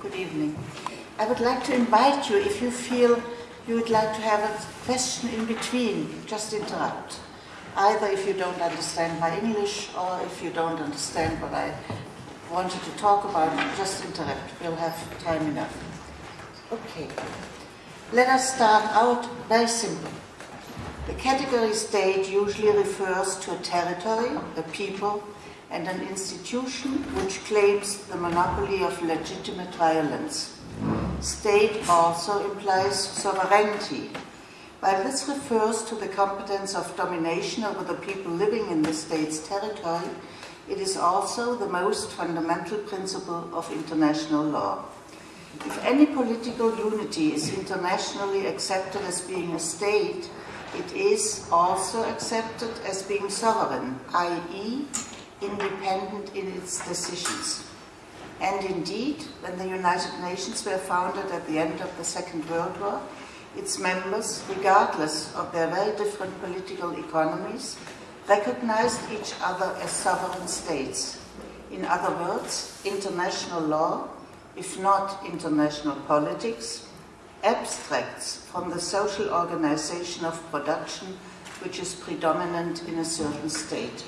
Good evening. I would like to invite you, if you feel you would like to have a question in between, just interrupt. Either if you don't understand my English or if you don't understand what I wanted to talk about, just interrupt. We'll have time enough. Okay. Let us start out very simple. The category state usually refers to a territory, a people, and an institution which claims the monopoly of legitimate violence. State also implies sovereignty. While this refers to the competence of domination over the people living in the state's territory, it is also the most fundamental principle of international law. If any political unity is internationally accepted as being a state, it is also accepted as being sovereign, i.e., independent in its decisions. And indeed, when the United Nations were founded at the end of the Second World War, its members, regardless of their very different political economies, recognized each other as sovereign states. In other words, international law, if not international politics, abstracts from the social organization of production which is predominant in a certain state.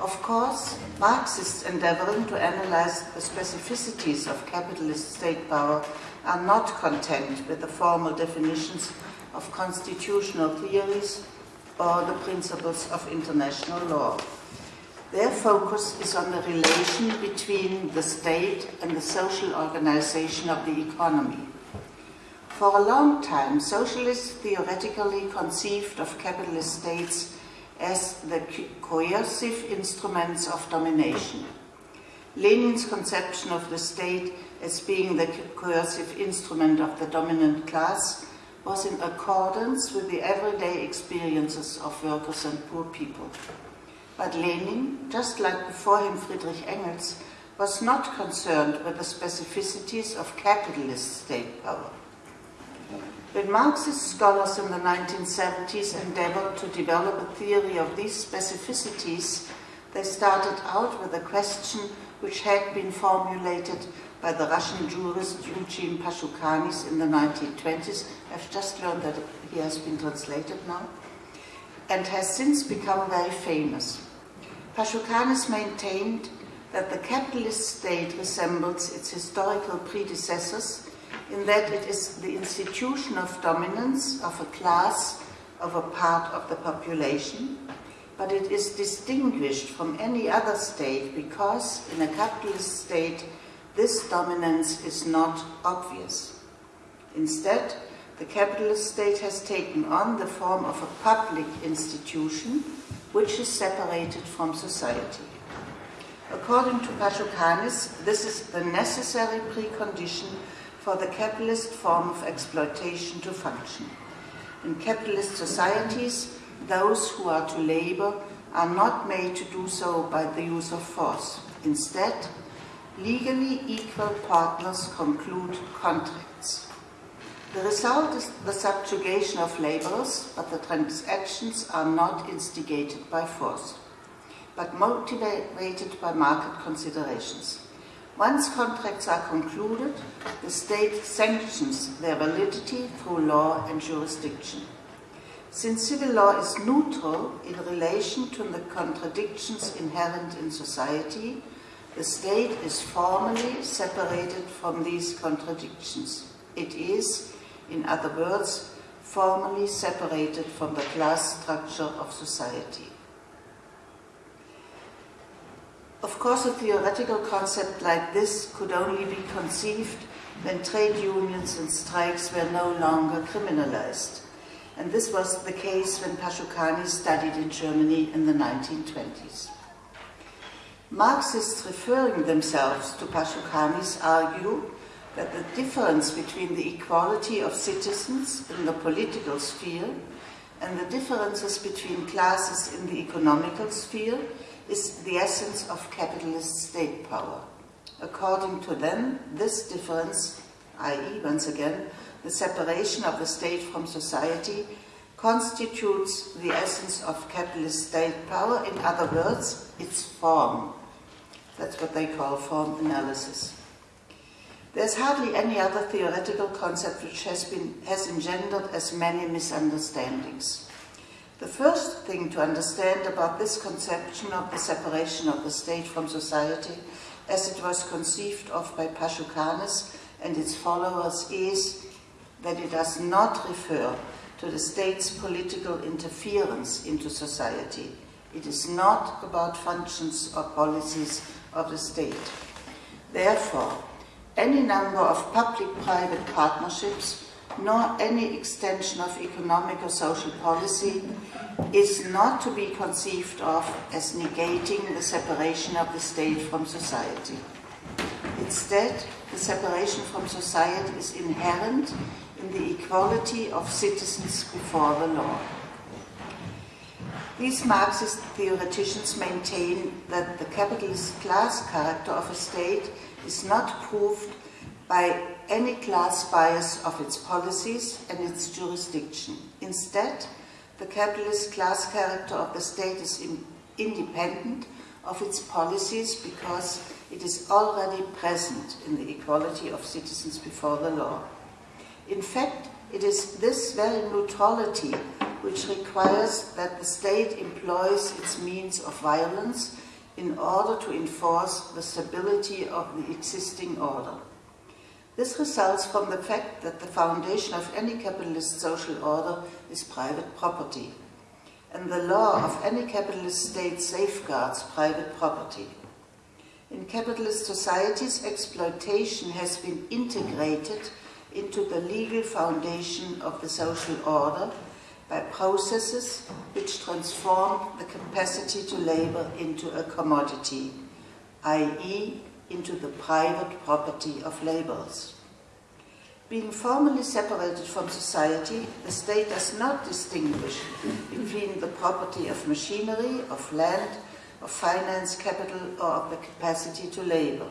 Of course, Marxists endeavoring to analyze the specificities of capitalist state power are not content with the formal definitions of constitutional theories or the principles of international law. Their focus is on the relation between the state and the social organization of the economy. For a long time, socialists theoretically conceived of capitalist states as the coercive instruments of domination. Lenin's conception of the state as being the coercive instrument of the dominant class was in accordance with the everyday experiences of workers and poor people. But Lenin, just like before him Friedrich Engels, was not concerned with the specificities of capitalist state power. When Marxist scholars in the 1970s endeavored to develop a theory of these specificities, they started out with a question which had been formulated by the Russian jurist Eugene Pashukanis in the 1920s. I've just learned that he has been translated now, and has since become very famous. Pashukanis maintained that the capitalist state resembles its historical predecessors in that it is the institution of dominance of a class of a part of the population, but it is distinguished from any other state because in a capitalist state this dominance is not obvious. Instead, the capitalist state has taken on the form of a public institution which is separated from society. According to Pashukanis, this is the necessary precondition for the capitalist form of exploitation to function. In capitalist societies, those who are to labor are not made to do so by the use of force. Instead, legally equal partners conclude contracts. The result is the subjugation of laborers, but the transactions are not instigated by force, but motivated by market considerations. Once contracts are concluded, the state sanctions their validity through law and jurisdiction. Since civil law is neutral in relation to the contradictions inherent in society, the state is formally separated from these contradictions. It is, in other words, formally separated from the class structure of society. Of course, a theoretical concept like this could only be conceived when trade unions and strikes were no longer criminalized. And this was the case when Pashukanis studied in Germany in the 1920s. Marxists referring themselves to Pashukanis argue that the difference between the equality of citizens in the political sphere and the differences between classes in the economical sphere is the essence of capitalist state power. According to them, this difference, i.e., once again, the separation of the state from society, constitutes the essence of capitalist state power, in other words, its form. That's what they call form analysis. There's hardly any other theoretical concept which has, been, has engendered as many misunderstandings. The first thing to understand about this conception of the separation of the state from society as it was conceived of by Pashukanis and its followers is that it does not refer to the state's political interference into society. It is not about functions or policies of the state. Therefore, any number of public-private partnerships nor any extension of economic or social policy is not to be conceived of as negating the separation of the state from society. Instead, the separation from society is inherent in the equality of citizens before the law. These Marxist theoreticians maintain that the capitalist class character of a state is not proved by any class bias of its policies and its jurisdiction. Instead, the capitalist class character of the state is independent of its policies because it is already present in the equality of citizens before the law. In fact, it is this very neutrality which requires that the state employs its means of violence in order to enforce the stability of the existing order. This results from the fact that the foundation of any capitalist social order is private property, and the law of any capitalist state safeguards private property. In capitalist societies, exploitation has been integrated into the legal foundation of the social order by processes which transform the capacity to labor into a commodity, i.e. into the private property of laborers. Being formally separated from society, the state does not distinguish between the property of machinery, of land, of finance capital, or of the capacity to labor.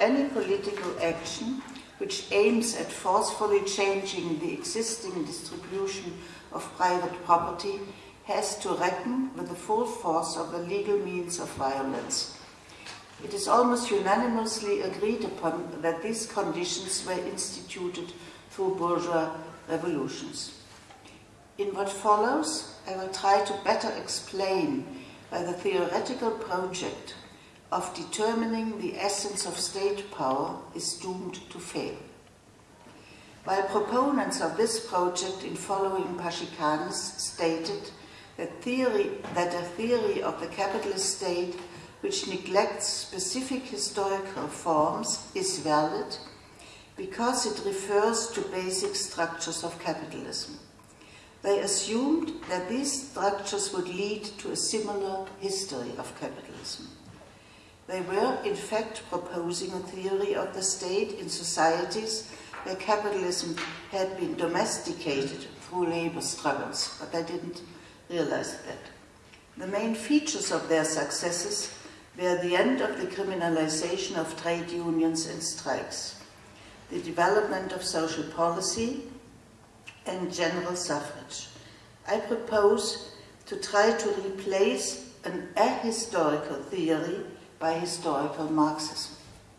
Any political action which aims at forcefully changing the existing distribution of private property has to reckon with the full force of the legal means of violence. It is almost unanimously agreed upon that these conditions were instituted through bourgeois revolutions. In what follows, I will try to better explain why the theoretical project of determining the essence of state power is doomed to fail. While proponents of this project in following Pashukanis stated that, theory, that a theory of the capitalist state which neglects specific historical forms is valid because it refers to basic structures of capitalism. They assumed that these structures would lead to a similar history of capitalism. They were, in fact, proposing a theory of the state in societies where capitalism had been domesticated through labor struggles, but they didn't realize that. The main features of their successes were the end of the criminalization of trade unions and strikes, the development of social policy, and general suffrage. I propose to try to replace an ahistorical theory by historical Marxism.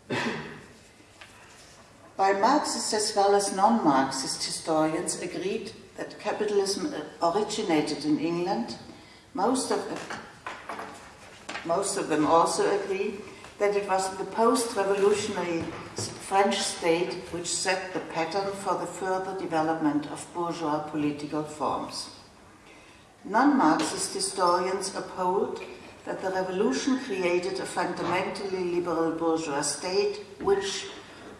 While Marxists as well as non-Marxist historians agreed that capitalism originated in England, most of, most of them also agree that it was the post-revolutionary French state which set the pattern for the further development of bourgeois political forms. Non-Marxist historians uphold that the revolution created a fundamentally liberal bourgeois state which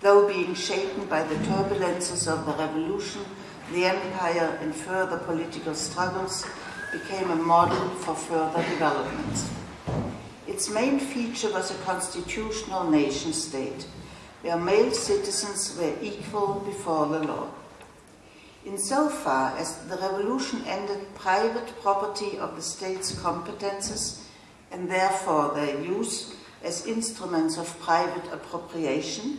though being shaken by the turbulences of the revolution, the empire and further political struggles became a model for further developments. Its main feature was a constitutional nation state, where male citizens were equal before the law. Insofar as the revolution ended private property of the state's competences and therefore their use as instruments of private appropriation,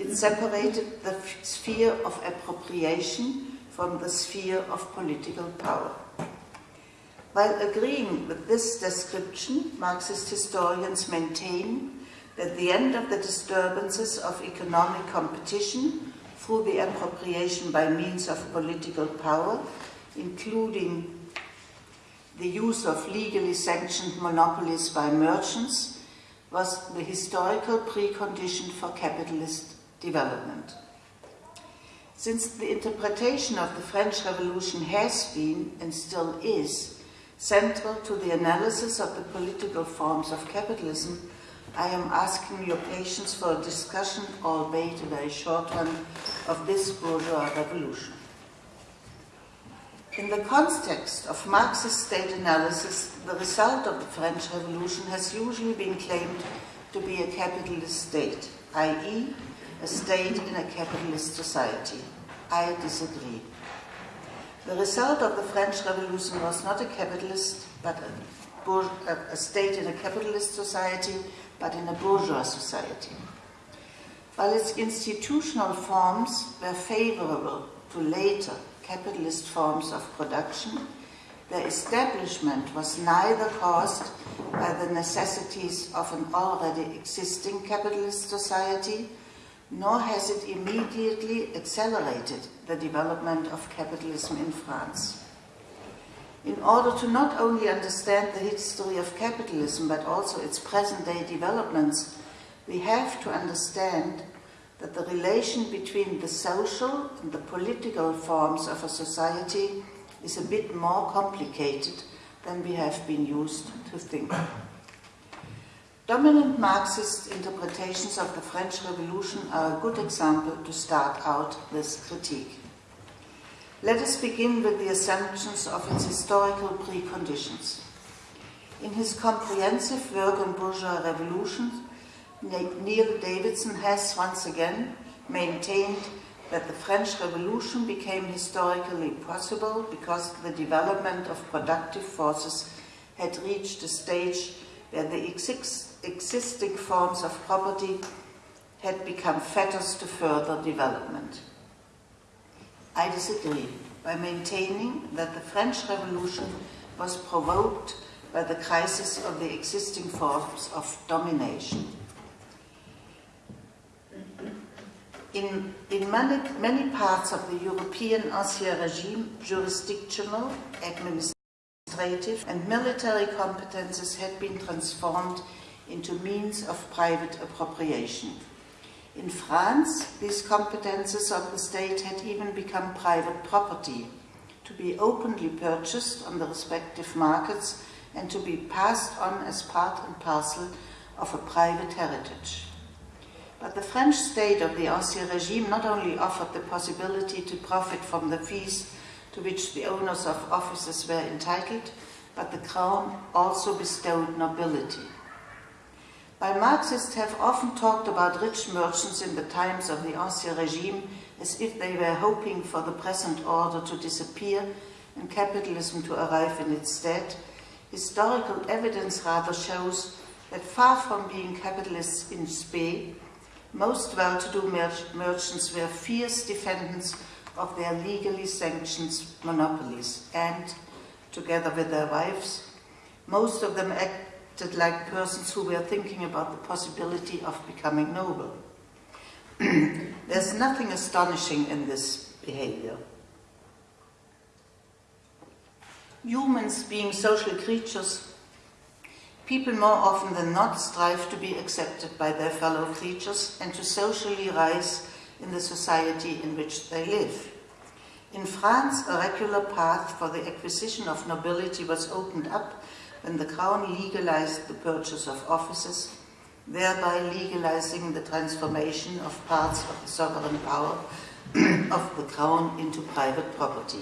it separated the sphere of appropriation from the sphere of political power. While agreeing with this description, Marxist historians maintain that the end of the disturbances of economic competition through the appropriation by means of political power, including the use of legally sanctioned monopolies by merchants, was the historical precondition for capitalist development. Since the interpretation of the French Revolution has been, and still is, central to the analysis of the political forms of capitalism, I am asking your patience for a discussion, albeit a very short one, of this bourgeois revolution. In the context of Marxist state analysis, the result of the French Revolution has usually been claimed to be a capitalist state, i.e., a state in a capitalist society. I disagree. The result of the French Revolution was not a capitalist, but a, a state in a capitalist society, but in a bourgeois society. While its institutional forms were favorable to later capitalist forms of production, their establishment was neither caused by the necessities of an already existing capitalist society, nor has it immediately accelerated the development of capitalism in France. In order to not only understand the history of capitalism, but also its present-day developments, we have to understand that the relation between the social and the political forms of a society is a bit more complicated than we have been used to think. Dominant Marxist interpretations of the French Revolution are a good example to start out this critique. Let us begin with the assumptions of its historical preconditions. In his comprehensive work on bourgeois revolutions, Neil Davidson has once again maintained that the French Revolution became historically possible because the development of productive forces had reached a stage where the exi existing forms of property had become fetters to further development. I disagree by maintaining that the French Revolution was provoked by the crisis of the existing forms of domination. In, in many, many parts of the European Ancien Regime, jurisdictional, administrative and military competences had been transformed into means of private appropriation. In France, these competences of the state had even become private property, to be openly purchased on the respective markets and to be passed on as part and parcel of a private heritage. But the French state of the Ancien regime not only offered the possibility to profit from the fees to which the owners of offices were entitled, but the crown also bestowed nobility. While Marxists have often talked about rich merchants in the times of the Ancien regime as if they were hoping for the present order to disappear and capitalism to arrive in its stead, historical evidence rather shows that far from being capitalists in spe, most well-to-do mer merchants were fierce defendants of their legally sanctioned monopolies. And, together with their wives, most of them like persons who were thinking about the possibility of becoming noble. There's nothing astonishing in this behavior. Humans being social creatures People more often than not strive to be accepted by their fellow creatures and to socially rise in the society in which they live. In France, a regular path for the acquisition of nobility was opened up when the crown legalized the purchase of offices, thereby legalizing the transformation of parts of the sovereign power of the crown into private property.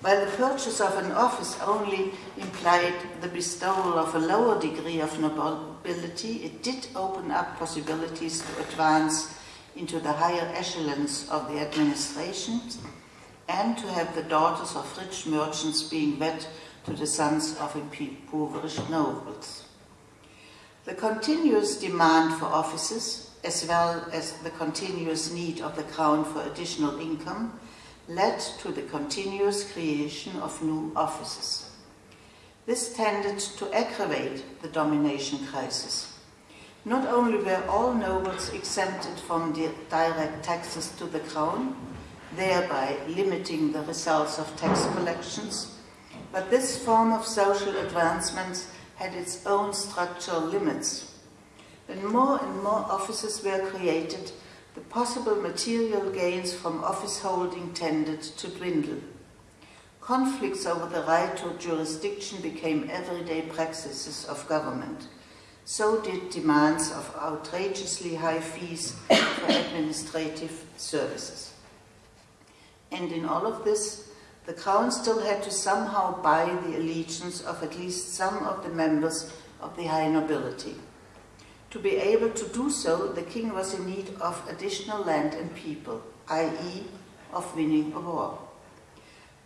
While the purchase of an office only implied the bestowal of a lower degree of nobility, it did open up possibilities to advance into the higher echelons of the administration and to have the daughters of rich merchants being wed to the sons of impoverished nobles. The continuous demand for offices, as well as the continuous need of the crown for additional income, led to the continuous creation of new offices. This tended to aggravate the domination crisis. Not only were all nobles exempted from direct taxes to the crown, thereby limiting the results of tax collections, but this form of social advancement had its own structural limits. When more and more offices were created, the possible material gains from office holding tended to dwindle. Conflicts over the right to jurisdiction became everyday practices of government. So did demands of outrageously high fees for administrative services. And in all of this, the crown still had to somehow buy the allegiance of at least some of the members of the high nobility. To be able to do so, the king was in need of additional land and people, i.e., of winning a war.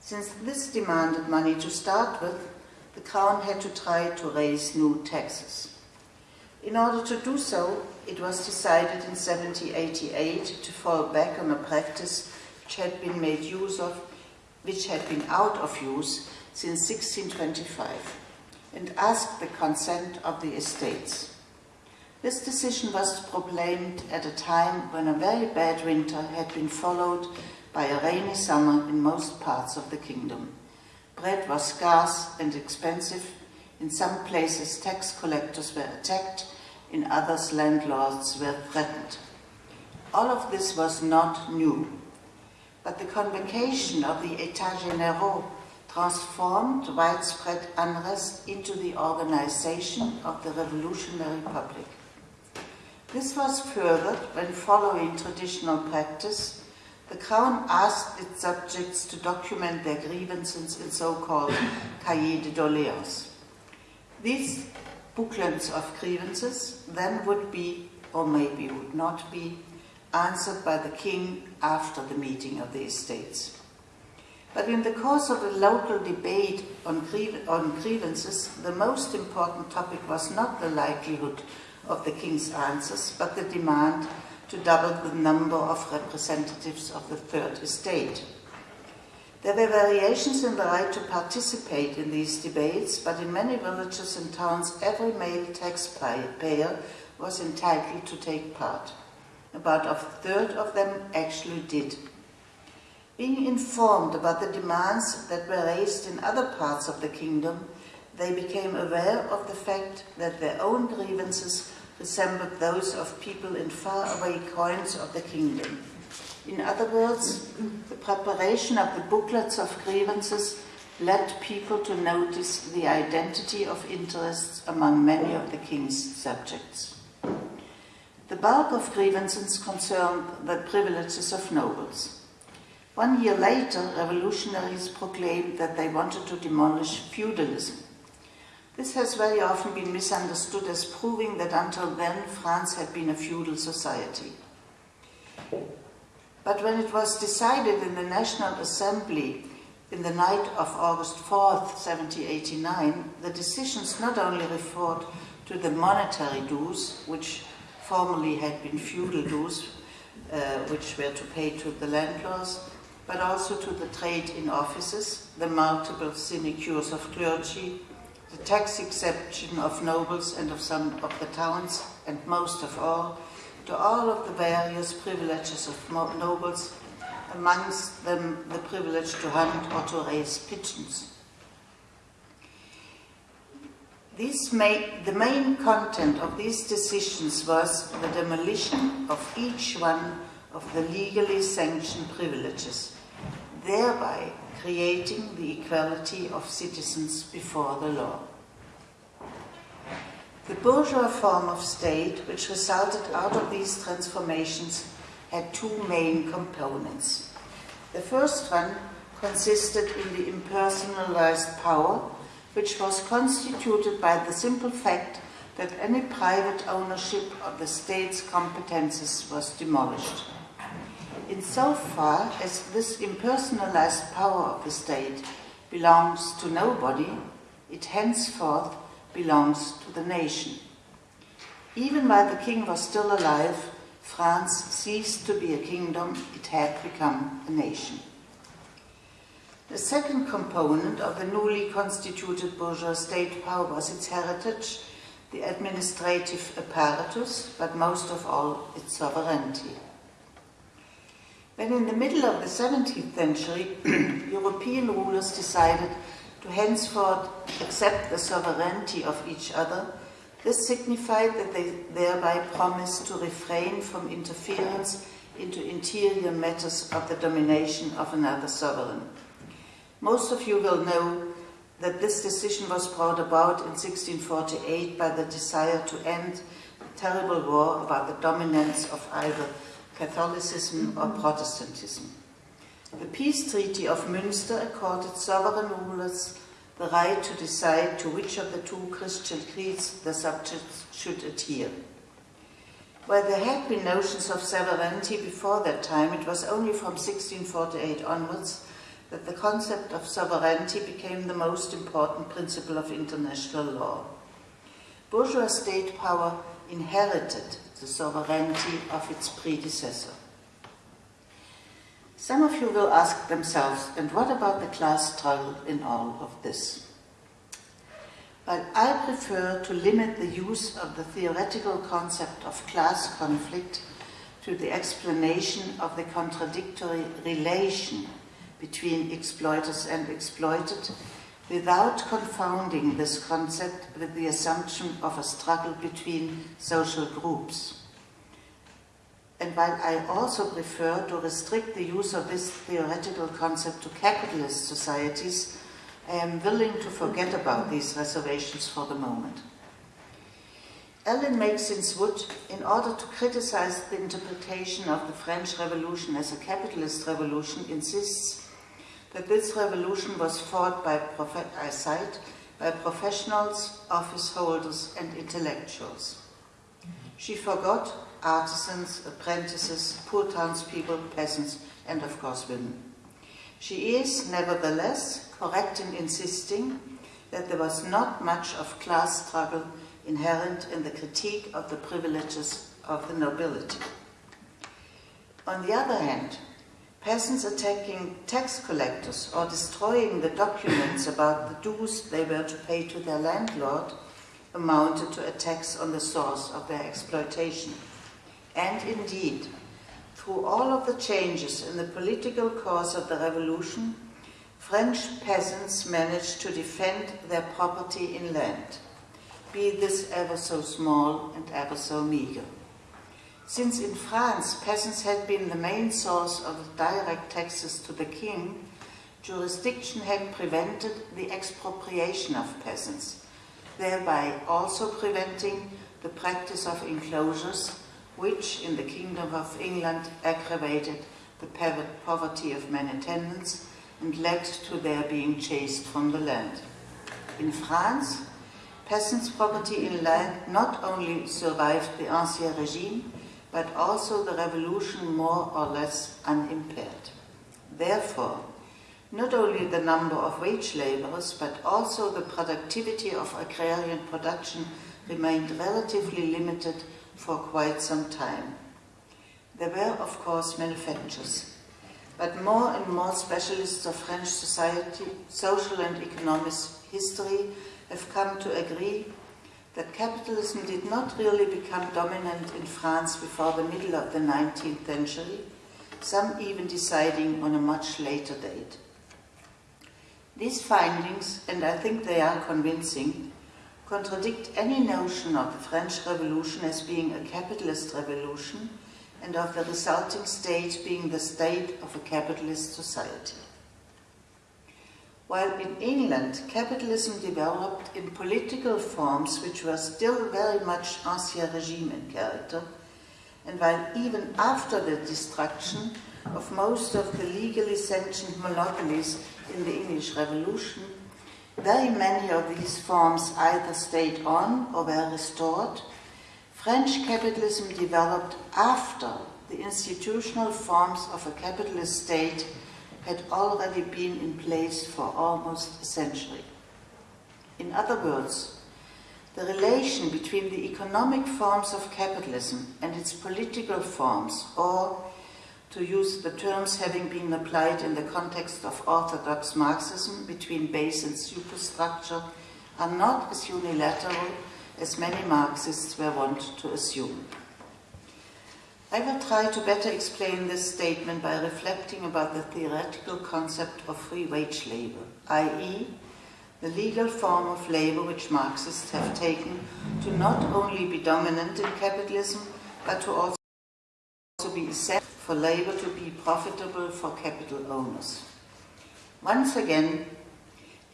Since this demanded money to start with, the crown had to try to raise new taxes. In order to do so, it was decided in 1788 to fall back on a practice which had been made use of, which had been out of use since 1625, and asked the consent of the estates. This decision was proclaimed at a time when a very bad winter had been followed by a rainy summer in most parts of the kingdom. Bread was scarce and expensive. In some places, tax collectors were attacked. In others, landlords were threatened. All of this was not new. But the convocation of the États généraux transformed widespread unrest into the organization of the revolutionary public. This was furthered when, following traditional practice, the Crown asked its subjects to document their grievances in so-called cahiers de doléances. These booklets of grievances then would be, or maybe would not be, answered by the king after the meeting of the estates. But in the course of a local debate on, on grievances, the most important topic was not the likelihood of the king's answers, but the demand to double the number of representatives of the Third Estate. There were variations in the right to participate in these debates, but in many villages and towns, every male taxpayer was entitled to take part. About a third of them actually did. Being informed about the demands that were raised in other parts of the kingdom, they became aware of the fact that their own grievances resembled those of people in faraway coins of the kingdom. In other words, the preparation of the booklets of grievances led people to notice the identity of interests among many of the king's subjects. The bulk of grievances concerned the privileges of nobles. One year later, revolutionaries proclaimed that they wanted to demolish feudalism. This has very often been misunderstood as proving that until then France had been a feudal society. But when it was decided in the National Assembly in the night of August 4th, 1789, the decisions not only referred to the monetary dues, which formerly had been feudal dues, uh, which were to pay to the landlords, but also to the trade in offices, the multiple sinecures of clergy, the tax exemption of nobles and of some of the towns, and most of all, to all of the various privileges of nobles, amongst them the privilege to hunt or to raise pigeons. The main content of these decisions was the demolition of each one of the legally sanctioned privileges, thereby creating the equality of citizens before the law. The bourgeois form of state, which resulted out of these transformations, had two main components. The first one consisted in the impersonalized power which was constituted by the simple fact that any private ownership of the state's competences was demolished. Insofar as this impersonalized power of the state belongs to nobody, it henceforth belongs to the nation. Even while the king was still alive, France ceased to be a kingdom, it had become a nation. The second component of the newly constituted bourgeois state power was its heritage, the administrative apparatus, but most of all its sovereignty. When in the middle of the 17th century, European rulers decided to henceforth accept the sovereignty of each other, this signified that they thereby promised to refrain from interference into interior matters of the domination of another sovereign. Most of you will know that this decision was brought about in 1648 by the desire to end the terrible war about the dominance of either Catholicism or Protestantism. The peace treaty of Münster accorded sovereign rulers the right to decide to which of the two Christian creeds the subjects should adhere. While there had been notions of sovereignty before that time, it was only from 1648 onwards that the concept of sovereignty became the most important principle of international law. Bourgeois state power inherited the sovereignty of its predecessor. Some of you will ask themselves, and what about the class struggle in all of this? But I prefer to limit the use of the theoretical concept of class conflict to the explanation of the contradictory relation between exploiters and exploited without confounding this concept with the assumption of a struggle between social groups. And while I also prefer to restrict the use of this theoretical concept to capitalist societies, I am willing to forget about these reservations for the moment. Ellen Meiksins Wood, in order to criticize the interpretation of the French Revolution as a capitalist revolution, insists that this revolution was fought by, I cite, by professionals, office holders, and intellectuals. She forgot artisans, apprentices, poor townspeople, peasants, and of course women. She is, nevertheless, correct in insisting that there was not much of class struggle inherent in the critique of the privileges of the nobility. On the other hand, peasants attacking tax collectors or destroying the documents about the dues they were to pay to their landlord amounted to attacks on the source of their exploitation. And indeed, through all of the changes in the political course of the revolution, French peasants managed to defend their property in land, be this ever so small and ever so meager. Since in France peasants had been the main source of direct taxes to the king, jurisdiction had prevented the expropriation of peasants, thereby also preventing the practice of enclosures which in the Kingdom of England aggravated the poverty of many tenants and led to their being chased from the land. In France, peasants' property in land not only survived the Ancien regime, but also the revolution more or less unimpaired. Therefore, not only the number of wage laborers, but also the productivity of agrarian production remained relatively limited for quite some time. There were, of course, manufacturers, but more and more specialists of French society, social and economic history have come to agree that capitalism did not really become dominant in France before the middle of the 19th century, some even deciding on a much later date. These findings, and I think they are convincing, contradict any notion of the French Revolution as being a capitalist revolution and of the resulting state being the state of a capitalist society. While in England capitalism developed in political forms which were still very much ancien regime in character, and while even after the destruction of most of the legally sanctioned monopolies in the English Revolution, very many of these forms either stayed on or were restored. French capitalism developed after the institutional forms of a capitalist state had already been in place for almost a century. In other words, the relation between the economic forms of capitalism and its political forms, or to use the terms having been applied in the context of orthodox Marxism between base and superstructure, are not as unilateral as many Marxists were wont to assume. I will try to better explain this statement by reflecting about the theoretical concept of free wage labor, i.e., the legal form of labor which Marxists have taken to not only be dominant in capitalism, but to also be essential for labor to be profitable for capital owners. Once again,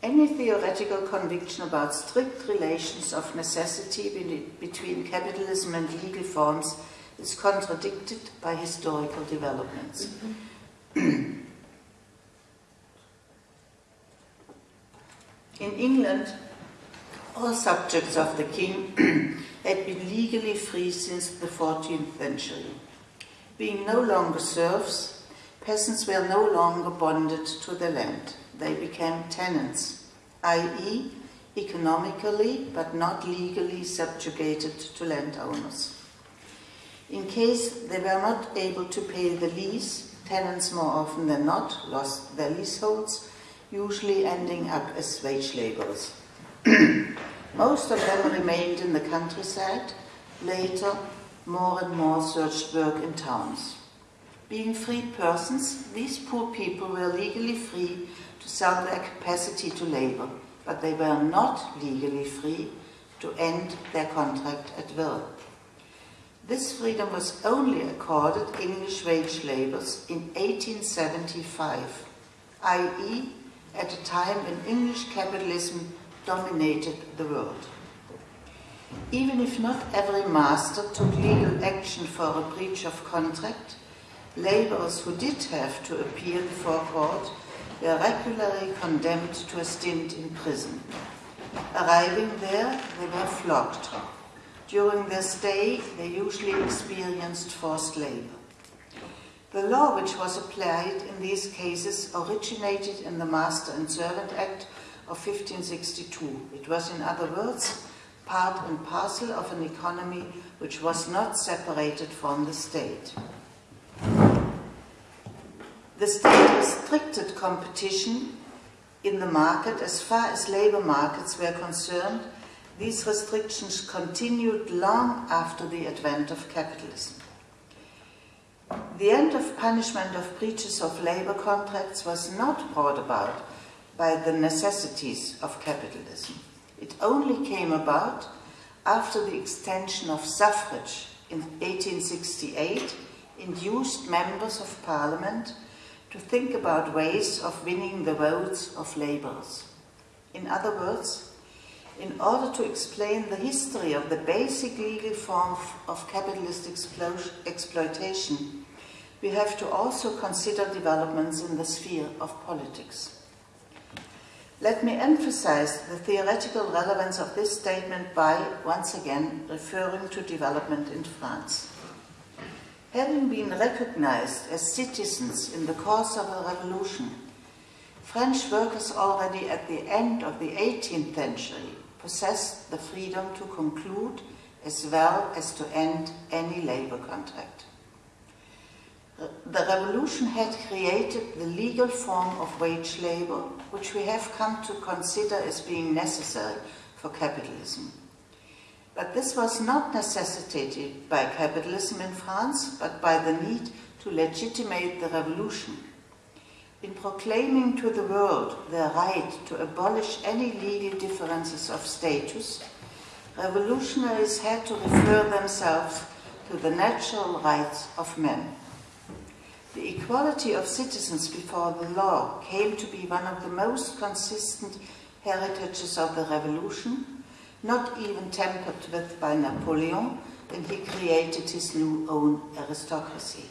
any theoretical conviction about strict relations of necessity between capitalism and legal forms is contradicted by historical developments. In England, all subjects of the king had been legally free since the 14th century. Being no longer serfs, peasants were no longer bonded to the land. They became tenants, i.e., economically but not legally subjugated to landowners. In case they were not able to pay the lease, tenants more often than not lost their leaseholds, usually ending up as wage laborers. Most of them remained in the countryside, later more and more searched work in towns. Being free persons, these poor people were legally free to sell their capacity to labor, but they were not legally free to end their contract at will. This freedom was only accorded English wage labourers in 1875, i.e. at a time when English capitalism dominated the world. Even if not every master took legal action for a breach of contract, labourers who did have to appear before court were regularly condemned to a stint in prison. Arriving there, they were flogged during their stay, they usually experienced forced labor. The law which was applied in these cases originated in the Master and Servant Act of 1562. It was, in other words, part and parcel of an economy which was not separated from the state. The state restricted competition in the market as far as labor markets were concerned these restrictions continued long after the advent of capitalism. The end of punishment of breaches of labor contracts was not brought about by the necessities of capitalism. It only came about after the extension of suffrage in 1868 induced members of parliament to think about ways of winning the votes of laborers. In other words, in order to explain the history of the basic legal form of capitalist exploitation, we have to also consider developments in the sphere of politics. Let me emphasize the theoretical relevance of this statement by, once again, referring to development in France. Having been recognized as citizens in the course of a revolution, French workers already at the end of the 18th century possessed the freedom to conclude as well as to end any labor contract. The revolution had created the legal form of wage labor, which we have come to consider as being necessary for capitalism. But this was not necessitated by capitalism in France, but by the need to legitimate the revolution in proclaiming to the world their right to abolish any legal differences of status, revolutionaries had to refer themselves to the natural rights of men. The equality of citizens before the law came to be one of the most consistent heritages of the revolution, not even tempered with by Napoleon when he created his new own aristocracy.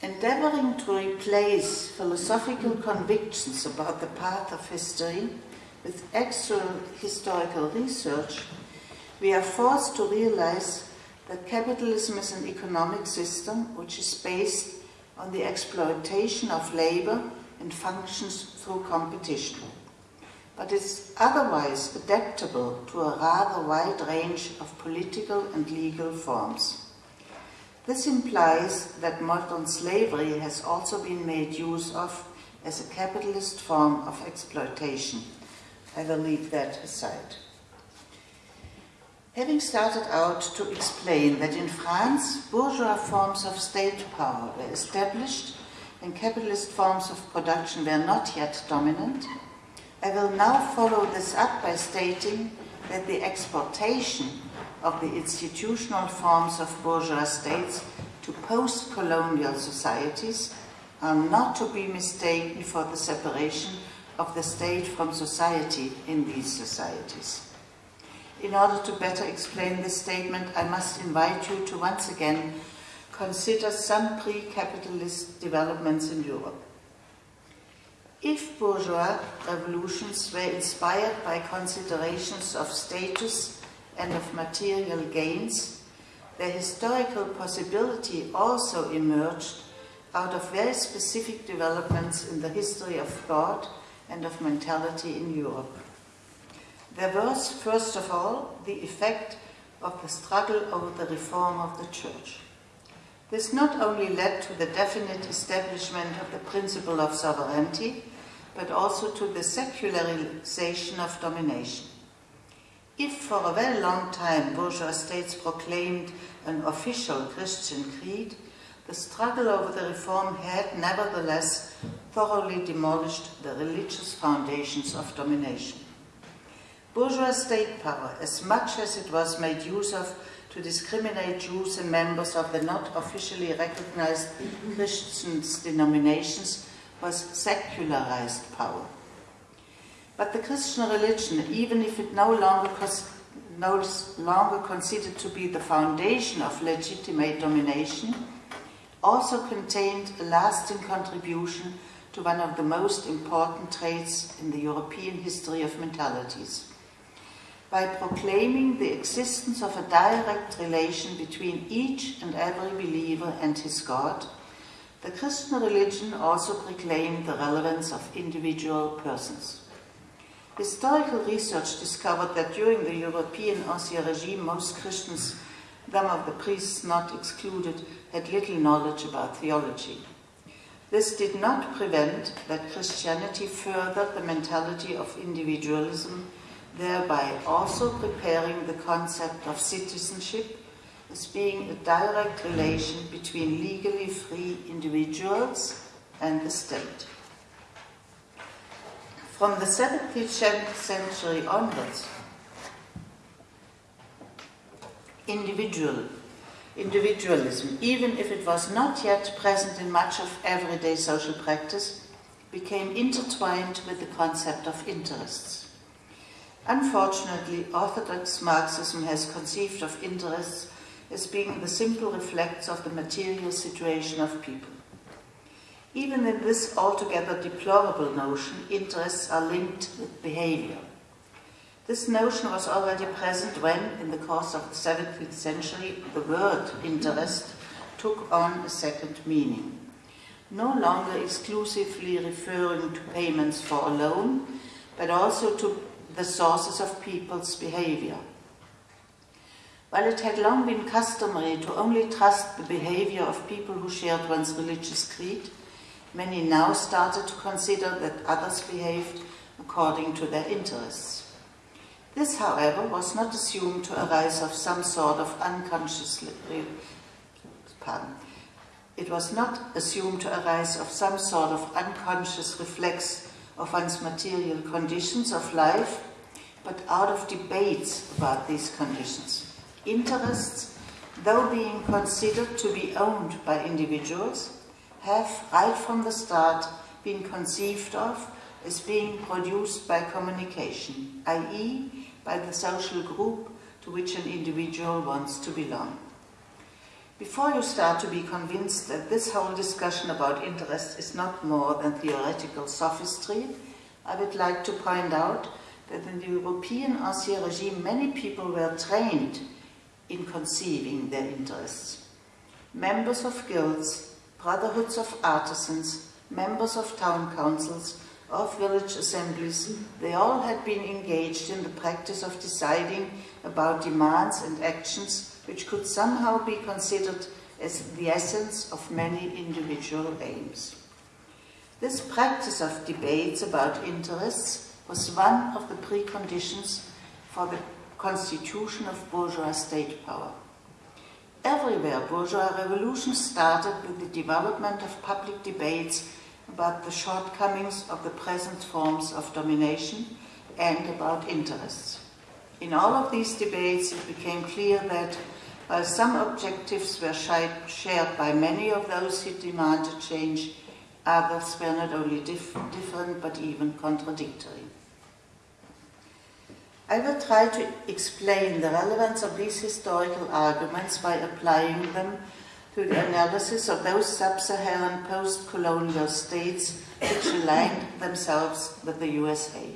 Endeavoring to replace philosophical convictions about the path of history with actual historical research, we are forced to realize that capitalism is an economic system which is based on the exploitation of labor and functions through competition. But is otherwise adaptable to a rather wide range of political and legal forms. This implies that modern slavery has also been made use of as a capitalist form of exploitation. I will leave that aside. Having started out to explain that in France, bourgeois forms of state power were established and capitalist forms of production were not yet dominant, I will now follow this up by stating that the exportation of the institutional forms of bourgeois states to post-colonial societies are not to be mistaken for the separation of the state from society in these societies. In order to better explain this statement, I must invite you to once again consider some pre-capitalist developments in Europe. If bourgeois revolutions were inspired by considerations of status and of material gains, their historical possibility also emerged out of very specific developments in the history of thought and of mentality in Europe. There was, first of all, the effect of the struggle over the reform of the Church. This not only led to the definite establishment of the principle of sovereignty, but also to the secularization of domination. If for a very long time bourgeois states proclaimed an official Christian creed, the struggle over the reform had nevertheless thoroughly demolished the religious foundations of domination. Bourgeois state power, as much as it was made use of to discriminate Jews and members of the not officially recognized Christian denominations, was secularized power. But the Christian religion, even if it no longer, no longer considered to be the foundation of legitimate domination, also contained a lasting contribution to one of the most important traits in the European history of mentalities. By proclaiming the existence of a direct relation between each and every believer and his God, the Christian religion also proclaimed the relevance of individual persons. Historical research discovered that during the European Ancien regime, most Christians, some of the priests not excluded, had little knowledge about theology. This did not prevent that Christianity furthered the mentality of individualism, thereby also preparing the concept of citizenship as being a direct relation between legally free individuals and the state. From the 17th century onwards, individual, individualism, even if it was not yet present in much of everyday social practice, became intertwined with the concept of interests. Unfortunately, Orthodox Marxism has conceived of interests as being the simple reflects of the material situation of people. Even in this altogether deplorable notion, interests are linked with behavior. This notion was already present when, in the course of the 17th century, the word interest took on a second meaning. No longer exclusively referring to payments for a loan, but also to the sources of people's behavior. While it had long been customary to only trust the behavior of people who shared one's religious creed, many now started to consider that others behaved according to their interests. This, however, was not assumed to arise of some sort of unconscious pardon. It was not assumed to arise of some sort of unconscious reflex of one's material conditions of life, but out of debates about these conditions interests, though being considered to be owned by individuals, have right from the start been conceived of as being produced by communication, i.e. by the social group to which an individual wants to belong. Before you start to be convinced that this whole discussion about interest is not more than theoretical sophistry, I would like to point out that in the European Ancien regime many people were trained in conceiving their interests. Members of guilds, brotherhoods of artisans, members of town councils, of village assemblies, they all had been engaged in the practice of deciding about demands and actions which could somehow be considered as the essence of many individual aims. This practice of debates about interests was one of the preconditions for the constitution of bourgeois state power. Everywhere, bourgeois revolution started with the development of public debates about the shortcomings of the present forms of domination and about interests. In all of these debates, it became clear that while some objectives were shared by many of those who demanded change, others were not only dif different but even contradictory. I will try to explain the relevance of these historical arguments by applying them to the analysis of those sub-Saharan post-colonial states which aligned themselves with the USA.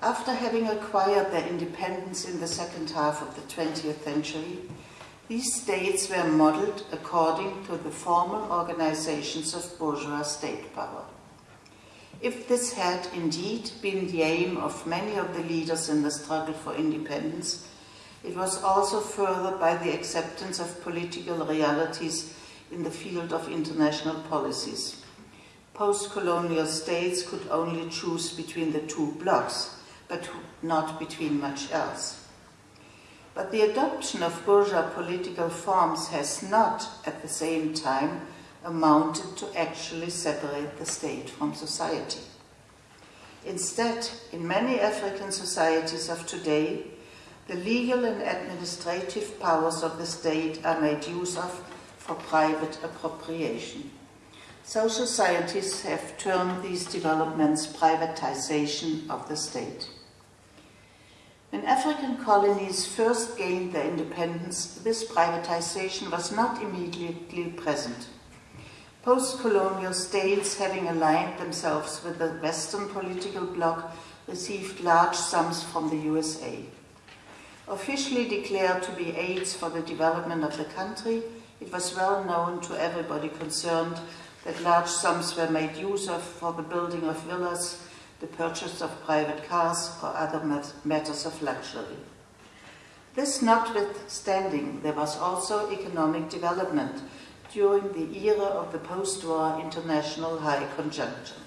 After having acquired their independence in the second half of the 20th century, these states were modeled according to the formal organizations of bourgeois state power. If this had indeed been the aim of many of the leaders in the struggle for independence, it was also furthered by the acceptance of political realities in the field of international policies. Post-colonial states could only choose between the two blocks, but not between much else. But the adoption of bourgeois political forms has not, at the same time, amounted to actually separate the state from society. Instead, in many African societies of today, the legal and administrative powers of the state are made use of for private appropriation. Social scientists have termed these developments privatization of the state. When African colonies first gained their independence, this privatization was not immediately present. Post-colonial states, having aligned themselves with the Western political bloc, received large sums from the USA. Officially declared to be aids for the development of the country, it was well known to everybody concerned that large sums were made use of for the building of villas, the purchase of private cars, or other matters of luxury. This notwithstanding, there was also economic development, during the era of the post-war international high conjuncture.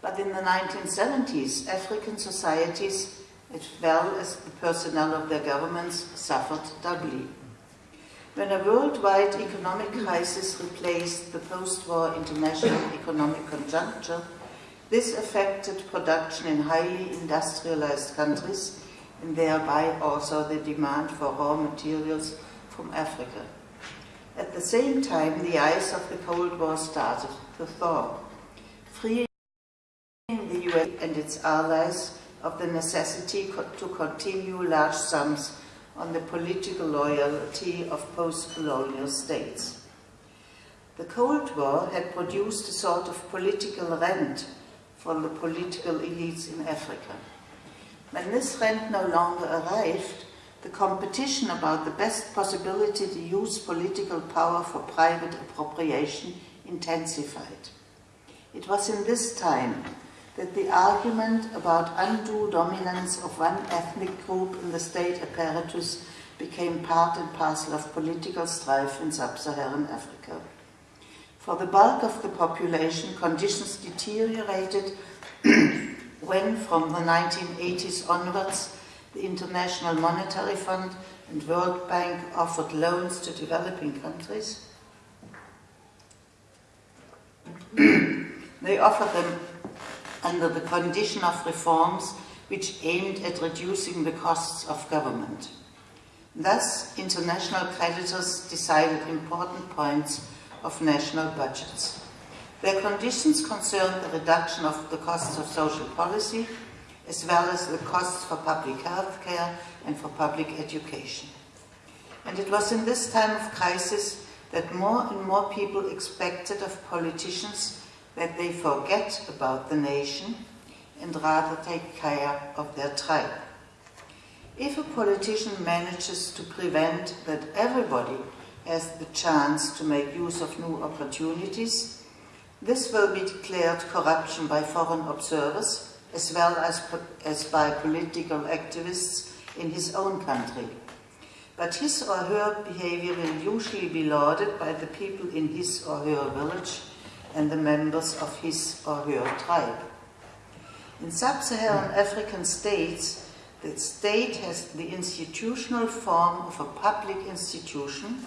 But in the 1970s, African societies, as well as the personnel of their governments, suffered doubly. When a worldwide economic crisis replaced the post-war international economic conjuncture, this affected production in highly industrialized countries and thereby also the demand for raw materials from Africa. At the same time, the ice of the Cold War started to thaw, freeing the US and its allies of the necessity to continue large sums on the political loyalty of post-colonial states. The Cold War had produced a sort of political rent for the political elites in Africa. When this rent no longer arrived, the competition about the best possibility to use political power for private appropriation intensified. It was in this time that the argument about undue dominance of one ethnic group in the state apparatus became part and parcel of political strife in sub-Saharan Africa. For the bulk of the population, conditions deteriorated when, from the 1980s onwards, the International Monetary Fund and World Bank offered loans to developing countries. they offered them under the condition of reforms which aimed at reducing the costs of government. Thus, international creditors decided important points of national budgets. Their conditions concerned the reduction of the costs of social policy, as well as the costs for public health care and for public education. And it was in this time of crisis that more and more people expected of politicians that they forget about the nation and rather take care of their tribe. If a politician manages to prevent that everybody has the chance to make use of new opportunities, this will be declared corruption by foreign observers as well as, as by political activists in his own country. But his or her behavior will usually be lauded by the people in his or her village and the members of his or her tribe. In sub-Saharan African states, The state has the institutional form of a public institution,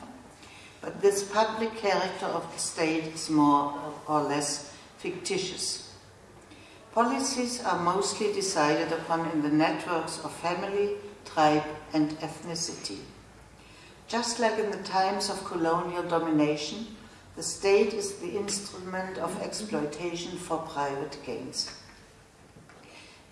but this public character of the state is more or less fictitious. Policies are mostly decided upon in the networks of family, tribe and ethnicity. Just like in the times of colonial domination, the state is the instrument of exploitation for private gains.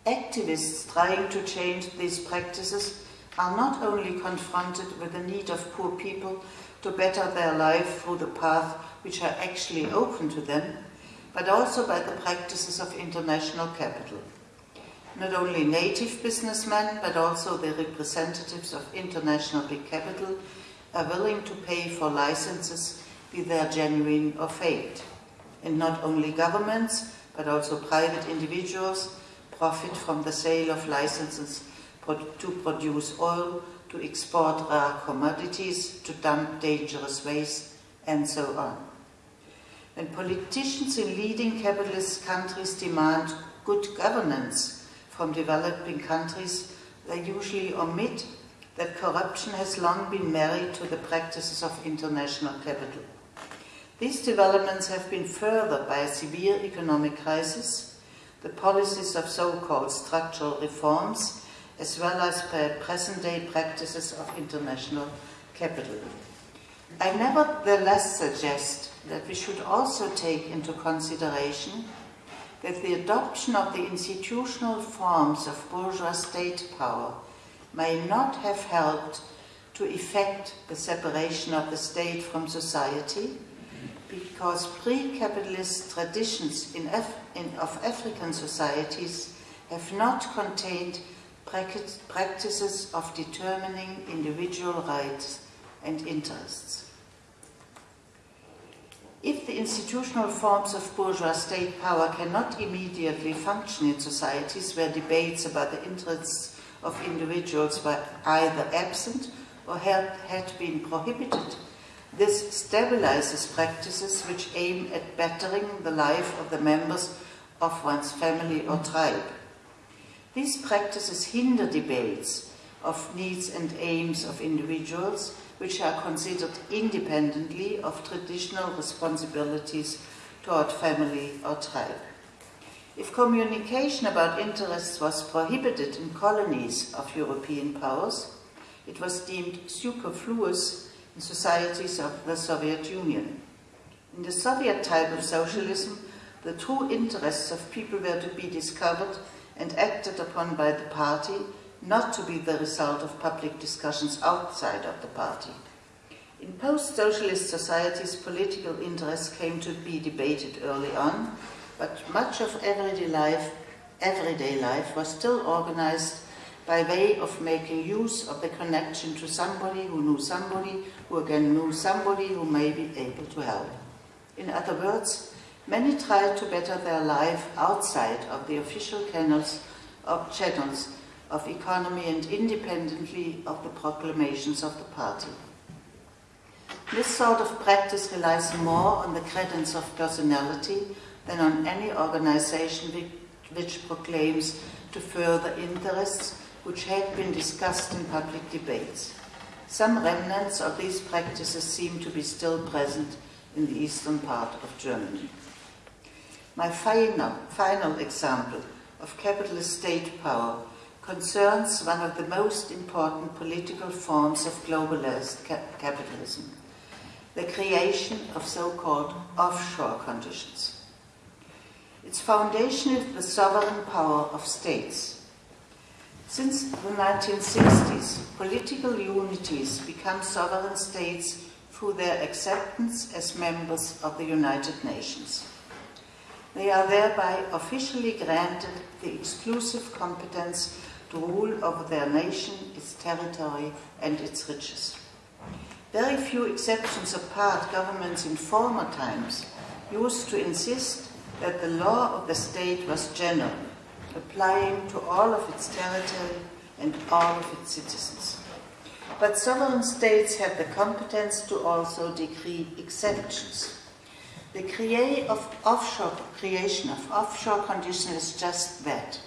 Activists trying to change these practices are not only confronted with the need of poor people to better their life through the path which are actually open to them, but also by the practices of international capital. Not only native businessmen, but also the representatives of international big capital are willing to pay for licenses, be they genuine or faked. And not only governments, but also private individuals profit from the sale of licenses to produce oil, to export rare commodities, to dump dangerous waste, and so on. When politicians in leading capitalist countries demand good governance from developing countries, they usually omit that corruption has long been married to the practices of international capital. These developments have been furthered by a severe economic crisis, the policies of so-called structural reforms, as well as by present-day practices of international capital. I nevertheless suggest that we should also take into consideration that the adoption of the institutional forms of bourgeois state power may not have helped to effect the separation of the state from society, because pre-capitalist traditions in Af in, of African societies have not contained practices of determining individual rights and interests. The institutional forms of bourgeois state power cannot immediately function in societies where debates about the interests of individuals were either absent or had, had been prohibited. This stabilizes practices which aim at bettering the life of the members of one's family or tribe. These practices hinder debates of needs and aims of individuals which are considered independently of traditional responsibilities toward family or tribe. If communication about interests was prohibited in colonies of European powers, it was deemed superfluous in societies of the Soviet Union. In the Soviet type of socialism, the true interests of people were to be discovered and acted upon by the party, not to be the result of public discussions outside of the party. In post-socialist societies, political interests came to be debated early on, but much of everyday life, everyday life was still organized by way of making use of the connection to somebody who knew somebody, who again knew somebody who may be able to help. In other words, many tried to better their life outside of the official channels of channels of economy and independently of the proclamations of the party. This sort of practice relies more on the credence of personality than on any organization which proclaims to further interests which had been discussed in public debates. Some remnants of these practices seem to be still present in the eastern part of Germany. My final, final example of capitalist state power concerns one of the most important political forms of globalized ca capitalism, the creation of so-called offshore conditions. Its foundation is the sovereign power of states. Since the 1960s, political unities become sovereign states through their acceptance as members of the United Nations. They are thereby officially granted the exclusive competence to rule over their nation, its territory and its riches. Very few exceptions apart, governments in former times used to insist that the law of the state was general, applying to all of its territory and all of its citizens. But sovereign states have the competence to also decree exceptions. The of offshore, creation of offshore conditions is just that.